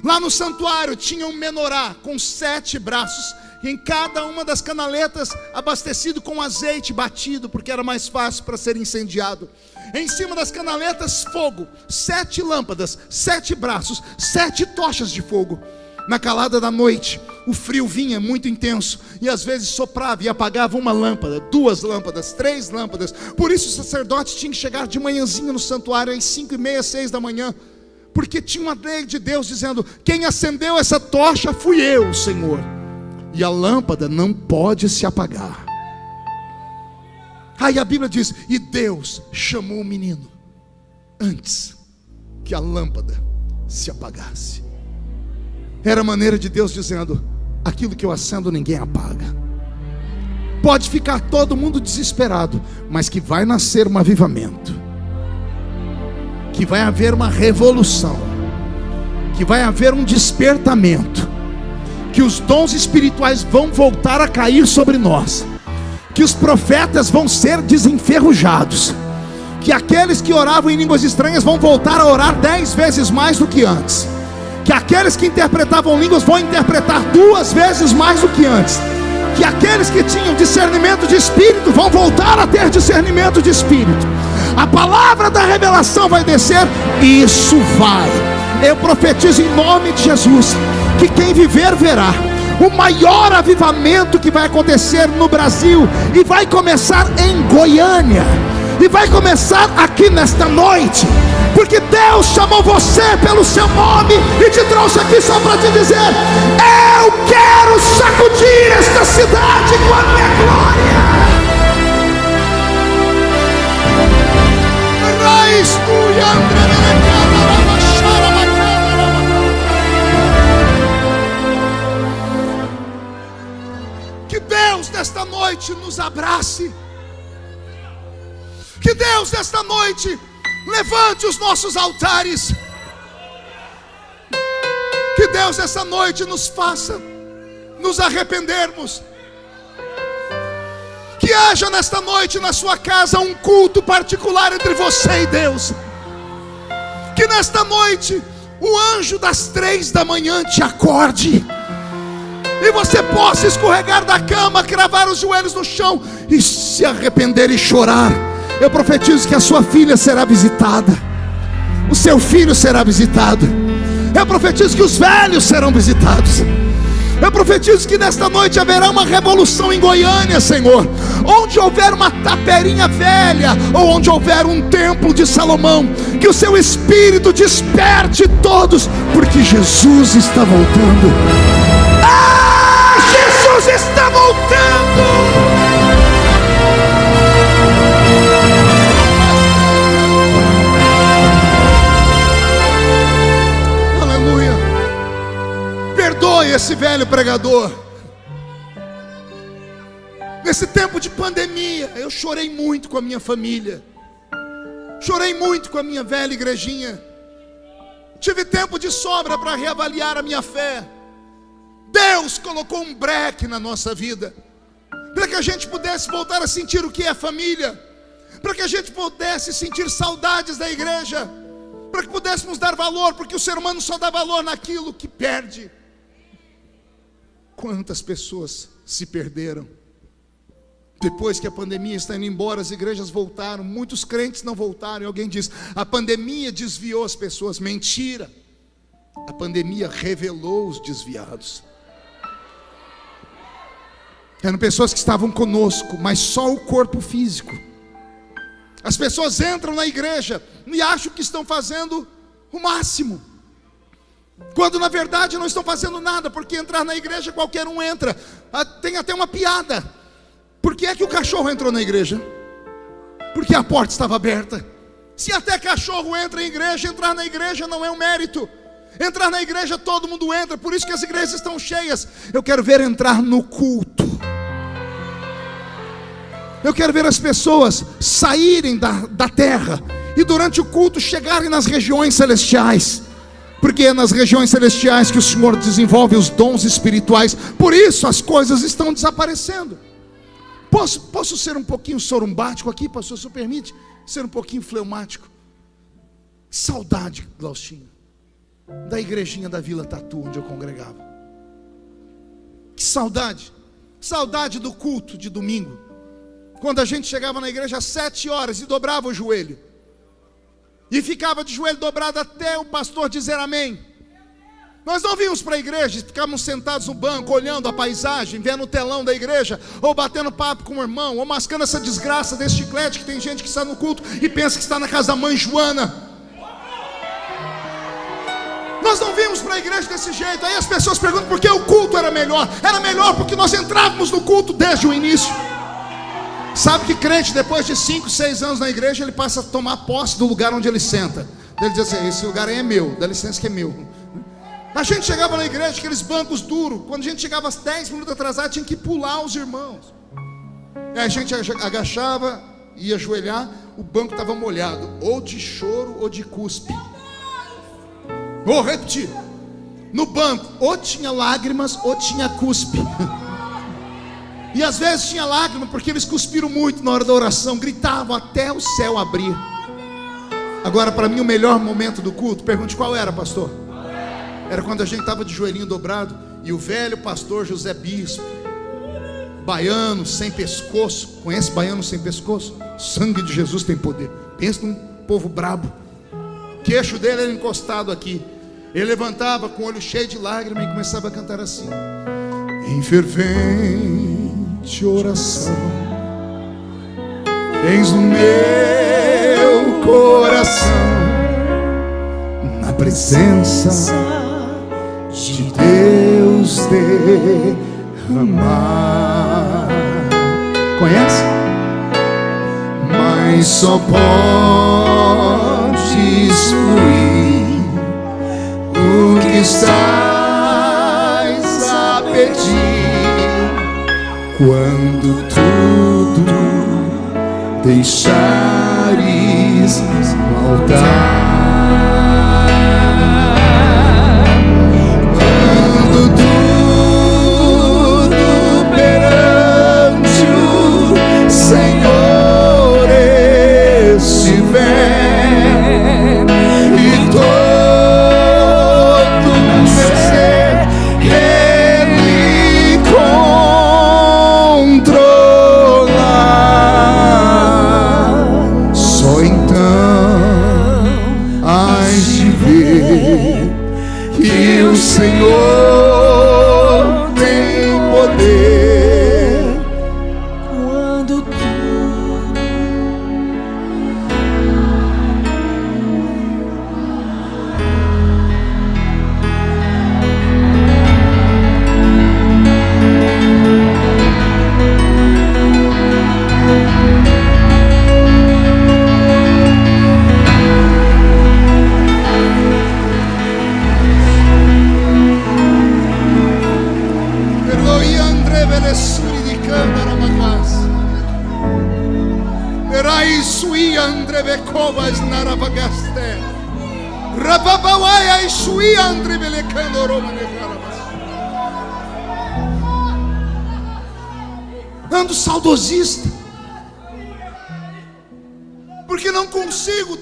Lá no santuário tinha um menorá com sete braços e em cada uma das canaletas abastecido com azeite batido, porque era mais fácil para ser incendiado. Em cima das canaletas, fogo, sete lâmpadas, sete braços, sete tochas de fogo. Na calada da noite, o frio vinha muito intenso e às vezes soprava e apagava uma lâmpada, duas lâmpadas, três lâmpadas. Por isso o sacerdote tinha que chegar de manhãzinha no santuário às cinco e meia, seis da manhã, porque tinha uma lei de Deus dizendo: quem acendeu essa tocha fui eu, Senhor e a lâmpada não pode se apagar. Aí a Bíblia diz: E Deus chamou o menino antes que a lâmpada se apagasse. Era a maneira de Deus dizendo: Aquilo que eu acendo ninguém apaga. Pode ficar todo mundo desesperado, mas que vai nascer um avivamento, que vai haver uma revolução, que vai haver um despertamento. Que os dons espirituais vão voltar a cair sobre nós, que os profetas vão ser desenferrujados, que aqueles que oravam em línguas estranhas vão voltar a orar dez vezes mais do que antes, que aqueles que interpretavam línguas vão interpretar duas vezes mais do que antes, que aqueles que tinham discernimento de espírito vão voltar a ter discernimento de espírito. A palavra da revelação vai descer, isso vai. Eu profetizo em nome de Jesus que quem viver verá. O maior avivamento que vai acontecer no Brasil e vai começar em Goiânia e vai começar aqui nesta noite, porque Deus chamou você pelo seu nome e te trouxe aqui só para te dizer: Eu quero sacudir esta cidade com a minha glória. André Deus nesta noite nos abrace. Que Deus nesta noite levante os nossos altares. Que Deus essa noite nos faça nos arrependermos. Que haja nesta noite na sua casa um culto particular entre você e Deus. Que nesta noite o anjo das três da manhã te acorde. E você possa escorregar da cama, cravar os joelhos no chão e se arrepender e chorar. Eu profetizo que a sua filha será visitada, o seu filho será visitado eu profetizo que os velhos serão visitados. Eu profetizo que nesta noite haverá uma revolução em Goiânia, Senhor. Onde houver uma taperinha velha, ou onde houver um templo de Salomão, que o seu espírito desperte todos, porque Jesus está voltando. Ah, Jesus está voltando. Perdoe esse velho pregador. Nesse tempo de pandemia, eu chorei muito com a minha família. Chorei muito com a minha velha igrejinha. Tive tempo de sobra para reavaliar a minha fé. Deus colocou um breque na nossa vida, para que a gente pudesse voltar a sentir o que é família, para que a gente pudesse sentir saudades da igreja, para que pudéssemos dar valor, porque o ser humano só dá valor naquilo que perde. Quantas pessoas se perderam? Depois que a pandemia está indo embora, as igrejas voltaram, muitos crentes não voltaram. Alguém diz: a pandemia desviou as pessoas. Mentira. A pandemia revelou os desviados. Eram pessoas que estavam conosco, mas só o corpo físico. As pessoas entram na igreja e acham que estão fazendo o máximo. Quando na verdade não estão fazendo nada, porque entrar na igreja qualquer um entra. Ah, tem até uma piada. Por que é que o cachorro entrou na igreja? Porque a porta estava aberta. Se até cachorro entra em igreja, entrar na igreja não é um mérito. Entrar na igreja todo mundo entra, por isso que as igrejas estão cheias. Eu quero ver entrar no culto. Eu quero ver as pessoas saírem da, da terra e durante o culto chegarem nas regiões celestiais porque é nas regiões celestiais que o Senhor desenvolve os dons espirituais, por isso as coisas estão desaparecendo. Posso, posso ser um pouquinho sorumbático aqui, pastor, se permite? Ser um pouquinho fleumático. Saudade, Glaustinho, da igrejinha da Vila Tatu, onde eu congregava. Que saudade, saudade do culto de domingo, quando a gente chegava na igreja às sete horas e dobrava o joelho e ficava de joelho dobrado até o pastor dizer amém. Nós não vimos para a igreja, ficávamos sentados no banco, olhando a paisagem, vendo o telão da igreja, ou batendo papo com o irmão, ou mascando essa desgraça desse chiclete que tem gente que está no culto e pensa que está na casa da mãe Joana. Nós não vimos para a igreja desse jeito. Aí as pessoas perguntam por que o culto era melhor. Era melhor porque nós entrávamos no culto desde o início. Sabe que crente, depois de 5, 6 anos na igreja, ele passa a tomar posse do lugar onde ele senta. Ele diz assim: esse lugar aí é meu, dá licença que é meu. A gente chegava na igreja, aqueles bancos duros. Quando a gente chegava 10 minutos atrasado, tinha que pular os irmãos. A gente agachava, ia ajoelhar, o banco estava molhado, ou de choro ou de cuspe. Vou repetir: no banco, ou tinha lágrimas ou tinha cuspe. E às vezes tinha lágrima porque eles cuspiram muito na hora da oração, gritavam até o céu abrir. Agora, para mim, o melhor momento do culto, pergunte qual era, pastor? Era quando a gente estava de joelhinho dobrado e o velho pastor José Bispo, baiano sem pescoço, conhece baiano sem pescoço? sangue de Jesus tem poder. Pensa num povo brabo. O queixo dele era encostado aqui. Ele levantava com o olho cheio de lágrimas e começava a cantar assim: Em fervente de oração. Tens no meu coração, na presença de Deus derramar. Conhece? Mas só podes fluir o que estás quando tudo deixares no altar.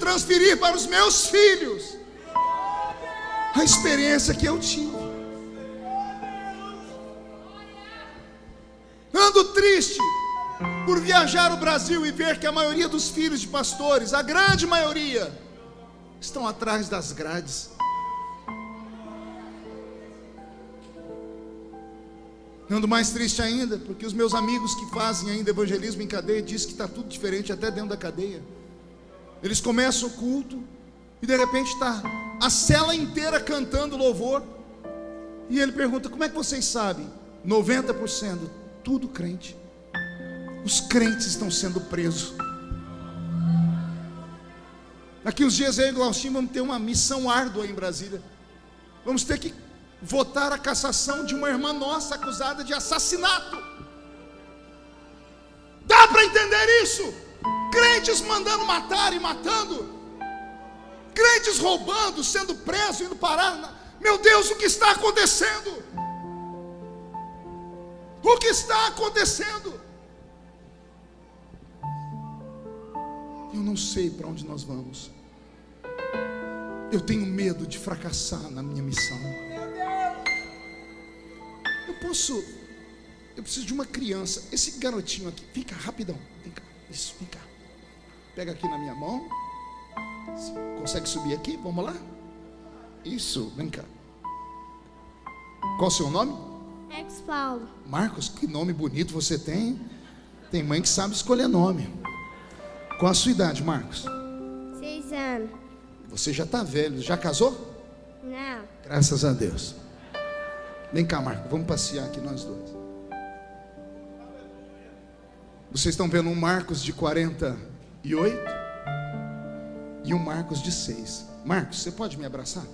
Transferir para os meus filhos a experiência que eu tive. Ando triste por viajar o Brasil e ver que a maioria dos filhos de pastores, a grande maioria, estão atrás das grades. Ando mais triste ainda, porque os meus amigos que fazem ainda evangelismo em cadeia dizem que está tudo diferente até dentro da cadeia. Eles começam o culto e de repente está a cela inteira cantando louvor. E ele pergunta: Como é que vocês sabem? 90% tudo crente. Os crentes estão sendo presos. Daqui uns dias e Glaucinho vamos ter uma missão árdua em Brasília. Vamos ter que votar a cassação de uma irmã nossa acusada de assassinato. Dá para entender isso? Crentes mandando matar e matando. Crentes roubando, sendo presos, indo parar. Meu Deus, o que está acontecendo? O que está acontecendo? Eu não sei para onde nós vamos. Eu tenho medo de fracassar na minha missão. Eu posso. Eu preciso de uma criança. Esse garotinho aqui, cá, rapidão. Vem cá. Isso, vem cá. Pega aqui na minha mão. Consegue subir aqui? Vamos lá? Isso, vem cá. Qual o seu nome? Ex Paulo, Marcos, que nome bonito você tem. Tem mãe que sabe escolher nome. Qual a sua idade, Marcos? seis anos. Você já está velho. Já casou? Não, Graças a Deus. Vem cá, Marcos. Vamos passear aqui nós dois. Vocês estão vendo um Marcos de 48 e um Marcos de 6. Marcos, você pode me abraçar?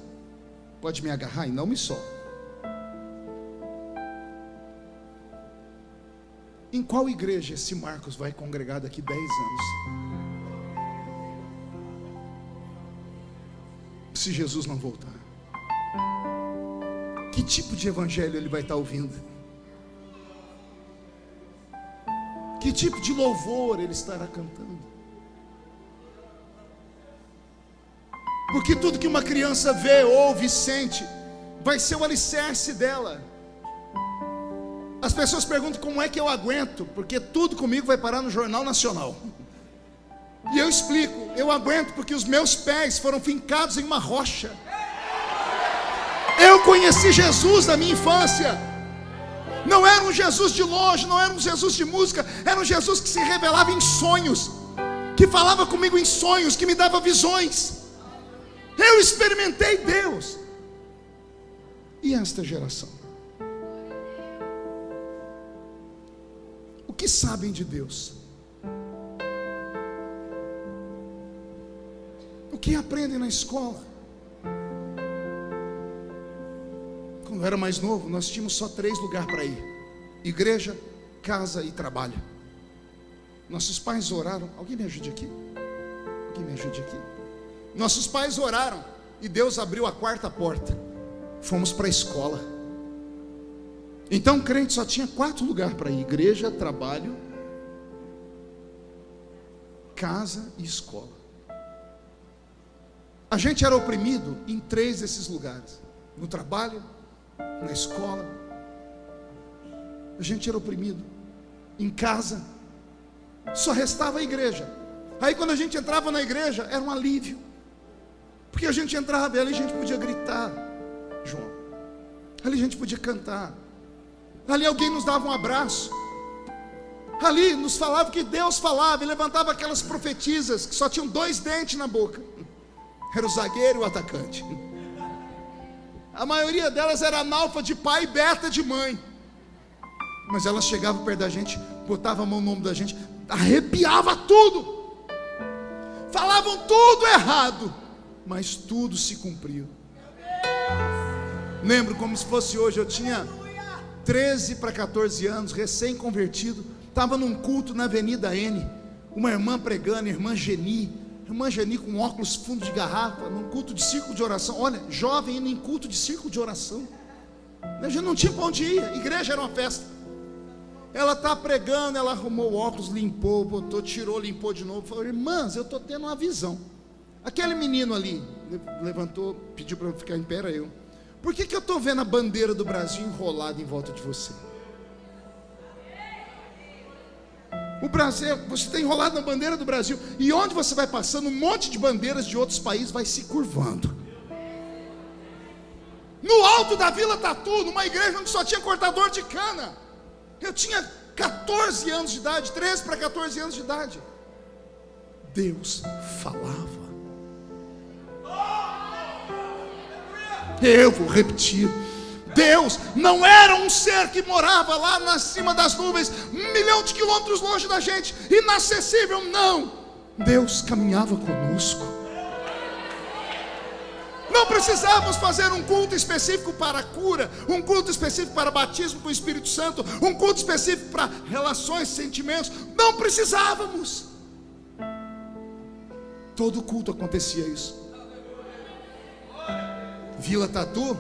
Pode me agarrar e não me solta. Em qual igreja esse Marcos vai congregar daqui 10 anos? Se Jesus não voltar. Que tipo de evangelho ele vai estar ouvindo? Que tipo de louvor ele estará cantando? Porque tudo que uma criança vê, ouve, sente, vai ser o alicerce dela. As pessoas perguntam como é que eu aguento, porque tudo comigo vai parar no Jornal Nacional. E eu explico, eu aguento porque os meus pés foram fincados em uma rocha. Eu conheci Jesus na minha infância. Não era um Jesus de longe, não era um Jesus de música, era um Jesus que se revelava em sonhos, que falava comigo em sonhos, que me dava visões. Eu experimentei Deus. E esta geração? O que sabem de Deus? O que aprendem na escola? Quando eu era mais novo, nós tínhamos só três lugares para ir: igreja, casa e trabalho. Nossos pais oraram. Alguém me ajude aqui? Alguém me ajude aqui? Nossos pais oraram e Deus abriu a quarta porta. Fomos para a escola. Então, o crente só tinha quatro lugares para ir: igreja, trabalho, casa e escola. A gente era oprimido em três desses lugares: no trabalho, na escola. A gente era oprimido em casa. Só restava a igreja. Aí quando a gente entrava na igreja, era um alívio. Porque a gente entrava ali a gente podia gritar, João. Ali a gente podia cantar. Ali alguém nos dava um abraço. Ali nos falava que Deus falava e levantava aquelas profetisas que só tinham dois dentes na boca. Era o zagueiro e o atacante. A maioria delas era analfa de pai e beta de mãe. Mas elas chegavam perto da gente, botavam a mão no ombro da gente, arrepiava tudo. Falavam tudo errado, mas tudo se cumpriu. Lembro como se fosse hoje, eu tinha 13 para 14 anos, recém-convertido, estava num culto na Avenida N, uma irmã pregando, irmã Geni, irmã Geni com óculos fundo de garrafa, num culto de círculo de oração. Olha, jovem indo em culto de círculo de oração. A gente não tinha para onde ir, a igreja era uma festa. Ela está pregando, ela arrumou o óculos, limpou, botou, tirou, limpou de novo. Falou, irmãs, eu estou tendo uma visão. Aquele menino ali levantou, pediu para eu ficar em pé, era eu. Por que, que eu estou vendo a bandeira do Brasil enrolada em volta de você? O Brasil, você está enrolado na bandeira do Brasil, e onde você vai passando, um monte de bandeiras de outros países vai se curvando. No alto da Vila Tatu, numa igreja onde só tinha cortador de cana. Eu tinha 14 anos de idade, 13 para 14 anos de idade. Deus falava. Eu vou repetir. Deus não era um ser que morava lá na cima das nuvens, um milhão de quilômetros longe da gente, inacessível, não. Deus caminhava conosco. Não precisávamos fazer um culto específico para cura, um culto específico para batismo com o Espírito Santo, um culto específico para relações, sentimentos. Não precisávamos. Todo culto acontecia isso. Vila Tatu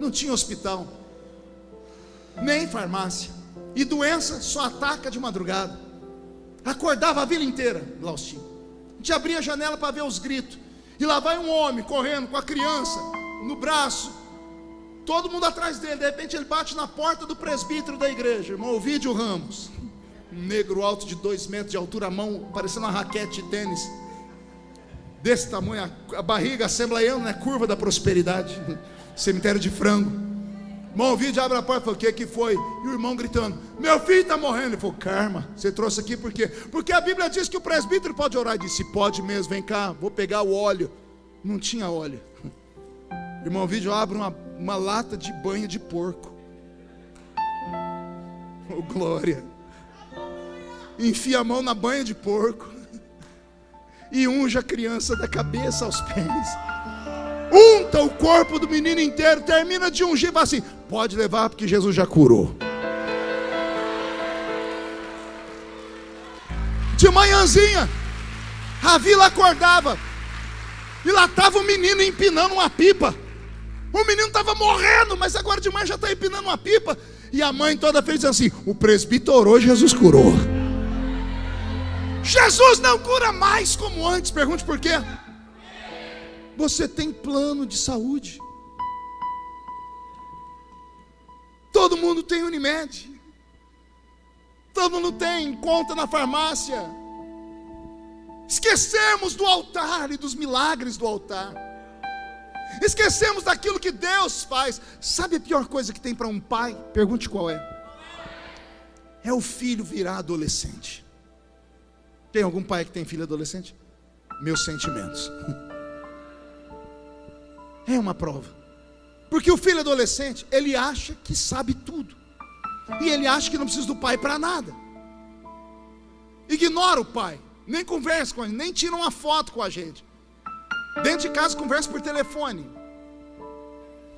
não tinha hospital, nem farmácia, e doença só ataca de madrugada. Acordava a vila inteira, Laustinho. A gente abria a janela para ver os gritos. E lá vai um homem correndo com a criança no braço, todo mundo atrás dele. De repente ele bate na porta do presbítero da igreja, irmão Ovidio Ramos, um negro alto de dois metros de altura, a mão parecendo uma raquete de tênis, desse tamanho, a, barriga assembleiana, né? curva da prosperidade, cemitério de frango. Irmão Ovidio abre a porta e fala: O que, que foi? E o irmão gritando: Meu filho está morrendo. Ele falou: Karma, você trouxe aqui por quê? Porque a Bíblia diz que o presbítero pode orar. Ele disse: Pode mesmo, vem cá, vou pegar o óleo. Não tinha óleo. O irmão Ovidio abre uma, uma lata de banha de porco. Oh, glória. Enfia a mão na banha de porco. E unja a criança da cabeça aos pés unta o corpo do menino inteiro, termina de ungir e fala assim: pode levar, porque Jesus já curou. De manhãzinha, a vila acordava, e lá estava o menino empinando uma pipa. O menino estava morrendo, mas agora de manhã já está empinando uma pipa. E a mãe toda fez assim: o presbítero orou, Jesus curou. Jesus não cura mais como antes. Pergunte por quê? Você tem plano de saúde. Todo mundo tem Unimed. Todo mundo tem conta na farmácia. Esquecemos do altar e dos milagres do altar. Esquecemos daquilo que Deus faz. Sabe a pior coisa que tem para um pai? Pergunte qual é. É o filho virar adolescente. Tem algum pai que tem filho adolescente? Meus sentimentos. É uma prova. Porque o filho adolescente, ele acha que sabe tudo. E ele acha que não precisa do pai para nada. Ignora o pai, nem conversa com ele, nem tira uma foto com a gente. Dentro de casa conversa por telefone.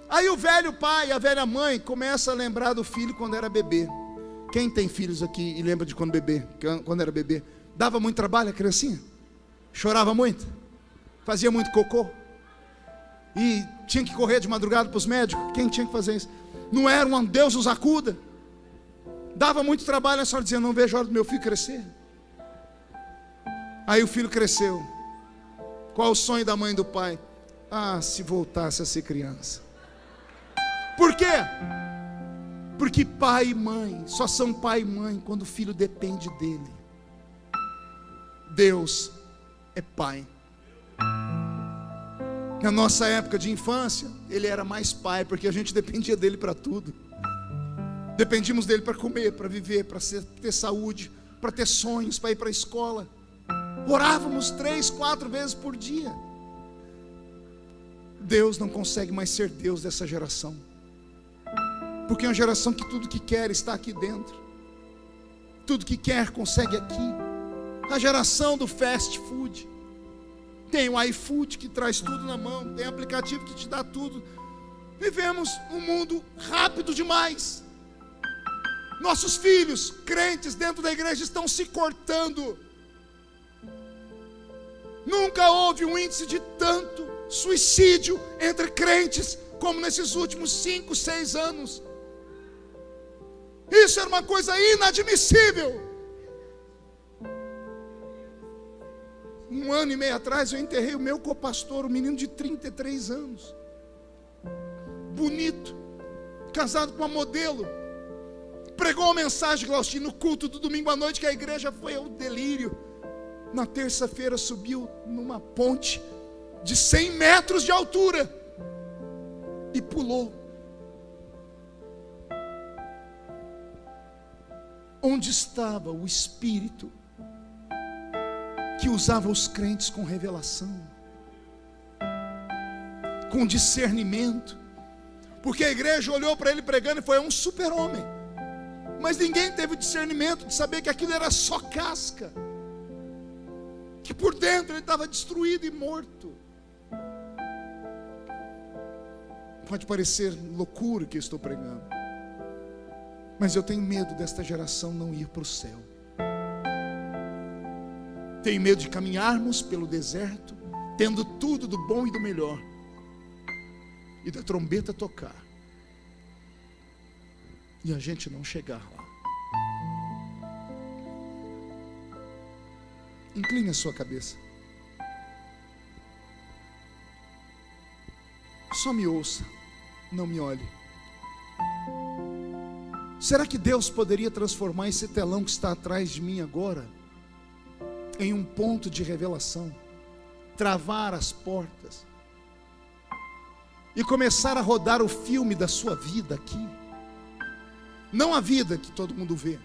Aí o velho pai e a velha mãe começam a lembrar do filho quando era bebê. Quem tem filhos aqui e lembra de quando bebê, quando era bebê, dava muito trabalho a criancinha? Chorava muito? Fazia muito cocô? E tinha que correr de madrugada para os médicos? Quem tinha que fazer isso? Não era um Deus nos acuda? Dava muito trabalho, a senhora dizia: Não vejo a hora do meu filho crescer. Aí o filho cresceu. Qual o sonho da mãe e do pai? Ah, se voltasse a ser criança. Por quê? Porque pai e mãe só são pai e mãe quando o filho depende dele. Deus é pai. Na nossa época de infância, ele era mais pai, porque a gente dependia dele para tudo. Dependíamos dele para comer, para viver, para ter saúde, para ter sonhos, para ir para a escola. Orávamos três, quatro vezes por dia. Deus não consegue mais ser Deus dessa geração. Porque é uma geração que tudo que quer está aqui dentro. Tudo que quer consegue aqui. A geração do fast food. Tem o iFood que traz tudo na mão, tem aplicativo que te dá tudo. Vivemos um mundo rápido demais. Nossos filhos, crentes dentro da igreja, estão se cortando. Nunca houve um índice de tanto suicídio entre crentes como nesses últimos cinco, seis anos. Isso era uma coisa inadmissível. Um ano e meio atrás eu enterrei o meu copastor, um menino de 33 anos. Bonito, casado com uma modelo. Pregou uma mensagem, Glaustinho, no culto do domingo à noite, que a igreja foi ao delírio. Na terça-feira subiu numa ponte de 100 metros de altura e pulou. Onde estava o Espírito que usava os crentes com revelação, com discernimento, porque a igreja olhou para ele pregando e foi um super-homem, mas ninguém teve o discernimento de saber que aquilo era só casca, que por dentro ele estava destruído e morto. Pode parecer loucura que eu estou pregando, mas eu tenho medo desta geração não ir para o céu. Tenho medo de caminharmos pelo deserto, tendo tudo do bom e do melhor, e da trombeta tocar, e a gente não chegar lá. Incline a sua cabeça. Só me ouça, não me olhe. Será que Deus poderia transformar esse telão que está atrás de mim agora em um ponto de revelação, travar as portas e começar a rodar o filme da sua vida aqui. Não a vida que todo mundo vê,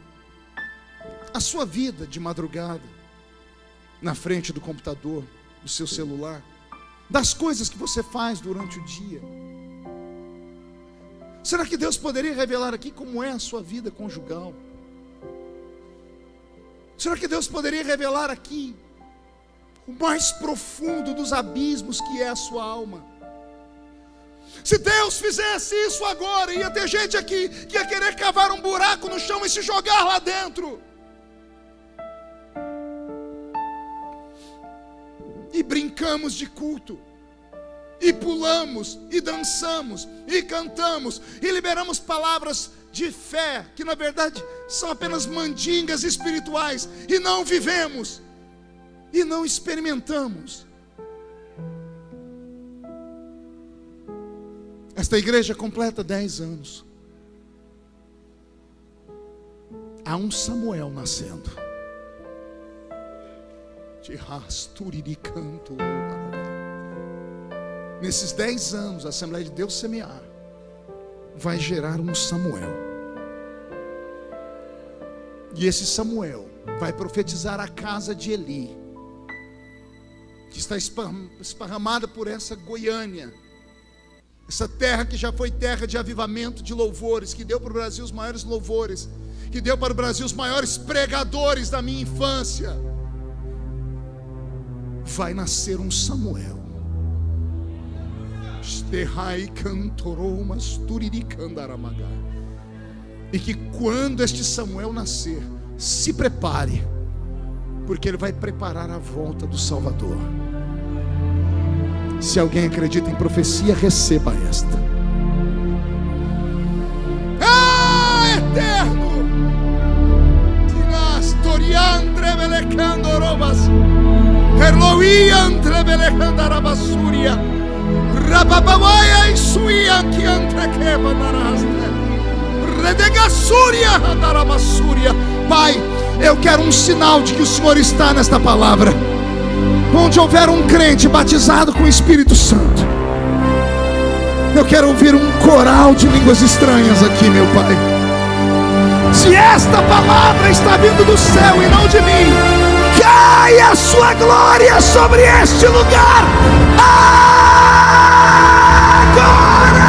a sua vida de madrugada, na frente do computador, do seu celular, das coisas que você faz durante o dia. Será que Deus poderia revelar aqui como é a sua vida conjugal? Será que Deus poderia revelar aqui o mais profundo dos abismos que é a sua alma? Se Deus fizesse isso agora, ia ter gente aqui que ia querer cavar um buraco no chão e se jogar lá dentro. E brincamos de culto, e pulamos, e dançamos, e cantamos, e liberamos palavras de fé, que na verdade são apenas mandingas espirituais, e não vivemos, e não experimentamos. Esta igreja completa 10 anos. Há um Samuel nascendo. De de canto. Nesses 10 anos, a Assembleia de Deus semear vai gerar um Samuel. E esse Samuel vai profetizar a casa de Eli, que está esparramada por essa Goiânia, essa terra que já foi terra de avivamento de louvores, que deu para o Brasil os maiores louvores, que deu para o Brasil os maiores pregadores da minha infância. Vai nascer um Samuel. E que quando este Samuel nascer, se prepare, porque ele vai preparar a volta do Salvador. Se alguém acredita em profecia, receba esta. Ah, eterno! Tinas toriandre Rababawaya suian que antrequeva naraste. Redegassúria andaramassúria. Pai, eu quero um sinal de que o Senhor está nesta palavra. Onde houver um crente batizado com o Espírito Santo, eu quero ouvir um coral de línguas estranhas aqui, meu Pai. Se esta palavra está vindo do céu e não de mim, caia a sua glória sobre este lugar. Agora! Levanta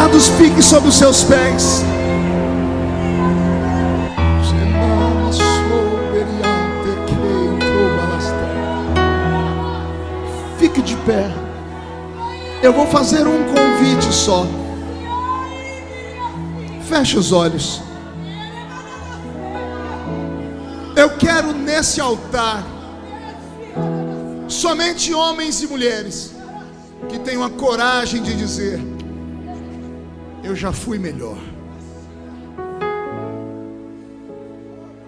olhos fechados, fique sobre os seus pés. Fique de pé. Eu vou fazer um convite só. Feche os olhos. Eu quero nesse altar somente homens e mulheres que tenham a coragem de dizer: Eu já fui melhor.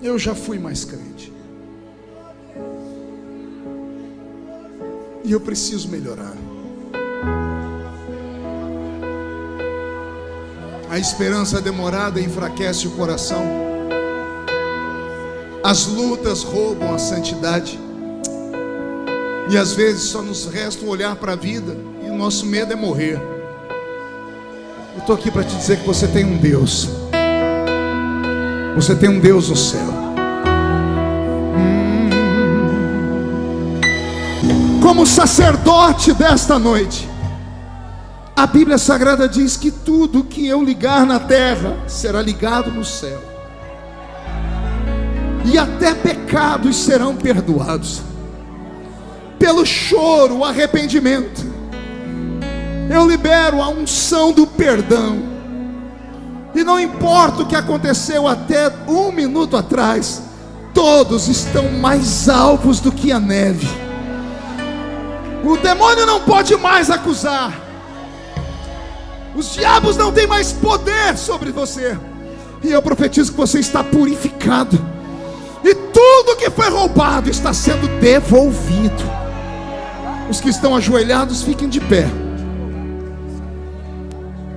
Eu já fui mais crente. E eu preciso melhorar. A esperança demorada enfraquece o coração. As lutas roubam a santidade. E às vezes só nos resta olhar para a vida e o nosso medo é morrer. Estou aqui para te dizer que você tem um Deus. Você tem um Deus no céu. Hum. Como sacerdote desta noite, a Bíblia Sagrada diz que tudo que eu ligar na terra será ligado no céu, e até pecados serão perdoados pelo choro, o arrependimento. Eu libero a unção do perdão. E não importa o que aconteceu até um minuto atrás, todos estão mais alvos do que a neve. O demônio não pode mais acusar. Os diabos não têm mais poder sobre você. E eu profetizo que você está purificado. E tudo que foi roubado está sendo devolvido. Os que estão ajoelhados, fiquem de pé.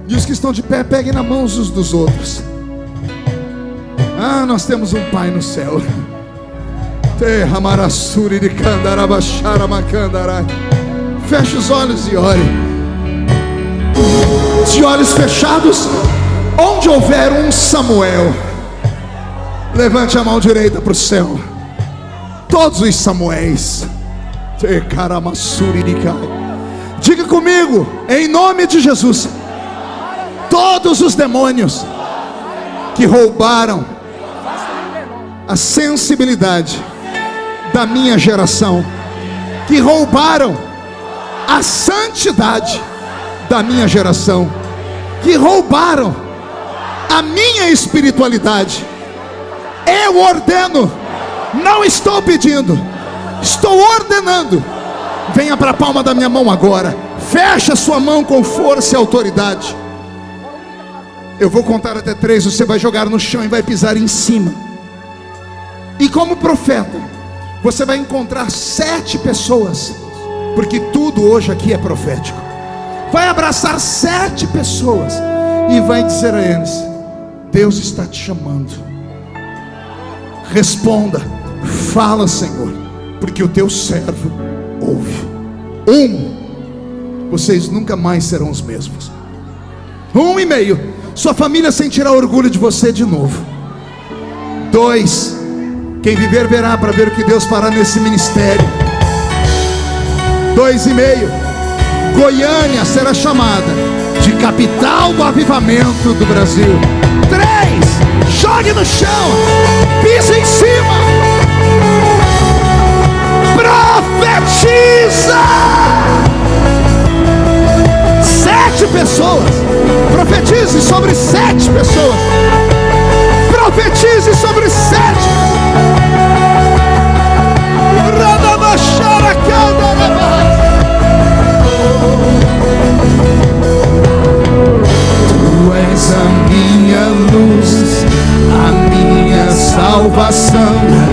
E os que estão de pé, peguem na mão uns dos outros. Ah, nós temos um Pai no céu. De. Feche os olhos e ore. De olhos fechados, onde houver um Samuel, levante a mão direita para o céu. Todos os Samuéis. Diga comigo, em nome de Jesus, todos os demônios que roubaram a sensibilidade da minha geração, que roubaram a santidade da minha geração, que roubaram a minha espiritualidade. Eu ordeno, não estou pedindo, estou ordenando. Venha para a palma da minha mão agora. Feche a sua mão com força e autoridade. Eu vou contar até três, você vai jogar no chão e vai pisar em cima. E como profeta, você vai encontrar sete pessoas, porque tudo hoje aqui é profético. Vai abraçar sete pessoas e vai dizer a eles: Deus está te chamando. Responda, fala, Senhor, porque o teu servo ouve. Um, vocês nunca mais serão os mesmos. Um e meio, sua família sentirá orgulho de você de novo. Dois, quem viver verá para ver o que Deus fará nesse ministério. Dois e meio, Goiânia será chamada de capital do avivamento do Brasil. Três, jogue no chão, pisa em cima, profetiza. Sete pessoas, profetize sobre sete pessoas, profetize sobre sete. Tu és a minha luz, a minha salvação.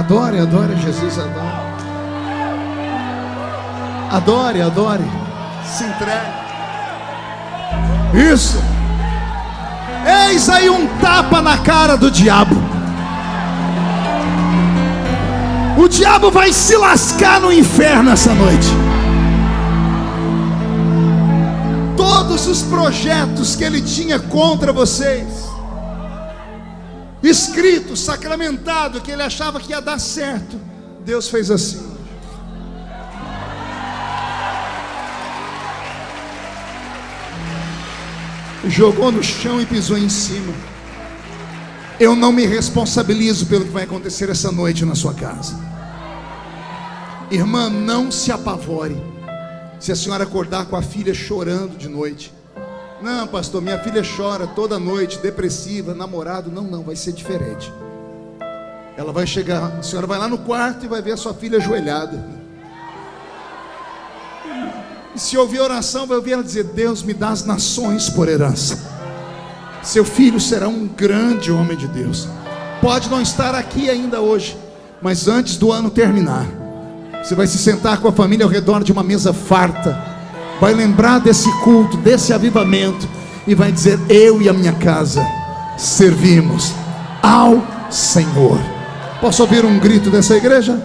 Adore, adore Jesus, adore. Adore, adore. Se entregue. Isso. Eis aí um tapa na cara do diabo. O diabo vai se lascar no inferno essa noite. Todos os projetos que ele tinha contra vocês, escrito, sacramentado, que ele achava que ia dar certo, Deus fez assim. Jogou no chão e pisou em cima. Eu não me responsabilizo pelo que vai acontecer essa noite na sua casa. Irmã, não se apavore. Se a senhora acordar com a filha chorando de noite. Não, pastor, minha filha chora toda noite, depressiva, namorado. Não, não, vai ser diferente. Ela vai chegar, a senhora vai lá no quarto e vai ver a sua filha ajoelhada. E se ouvir oração, vai ouvir ela dizer: Deus me dá as nações por herança. Seu filho será um grande homem de Deus. Pode não estar aqui ainda hoje, mas antes do ano terminar, você vai se sentar com a família ao redor de uma mesa farta, vai lembrar desse culto, desse avivamento, e vai dizer: Eu e a minha casa servimos ao Senhor. Posso ouvir um grito dessa igreja?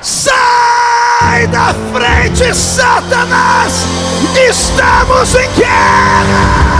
Sai da frente, Satanás! Estamos em guerra!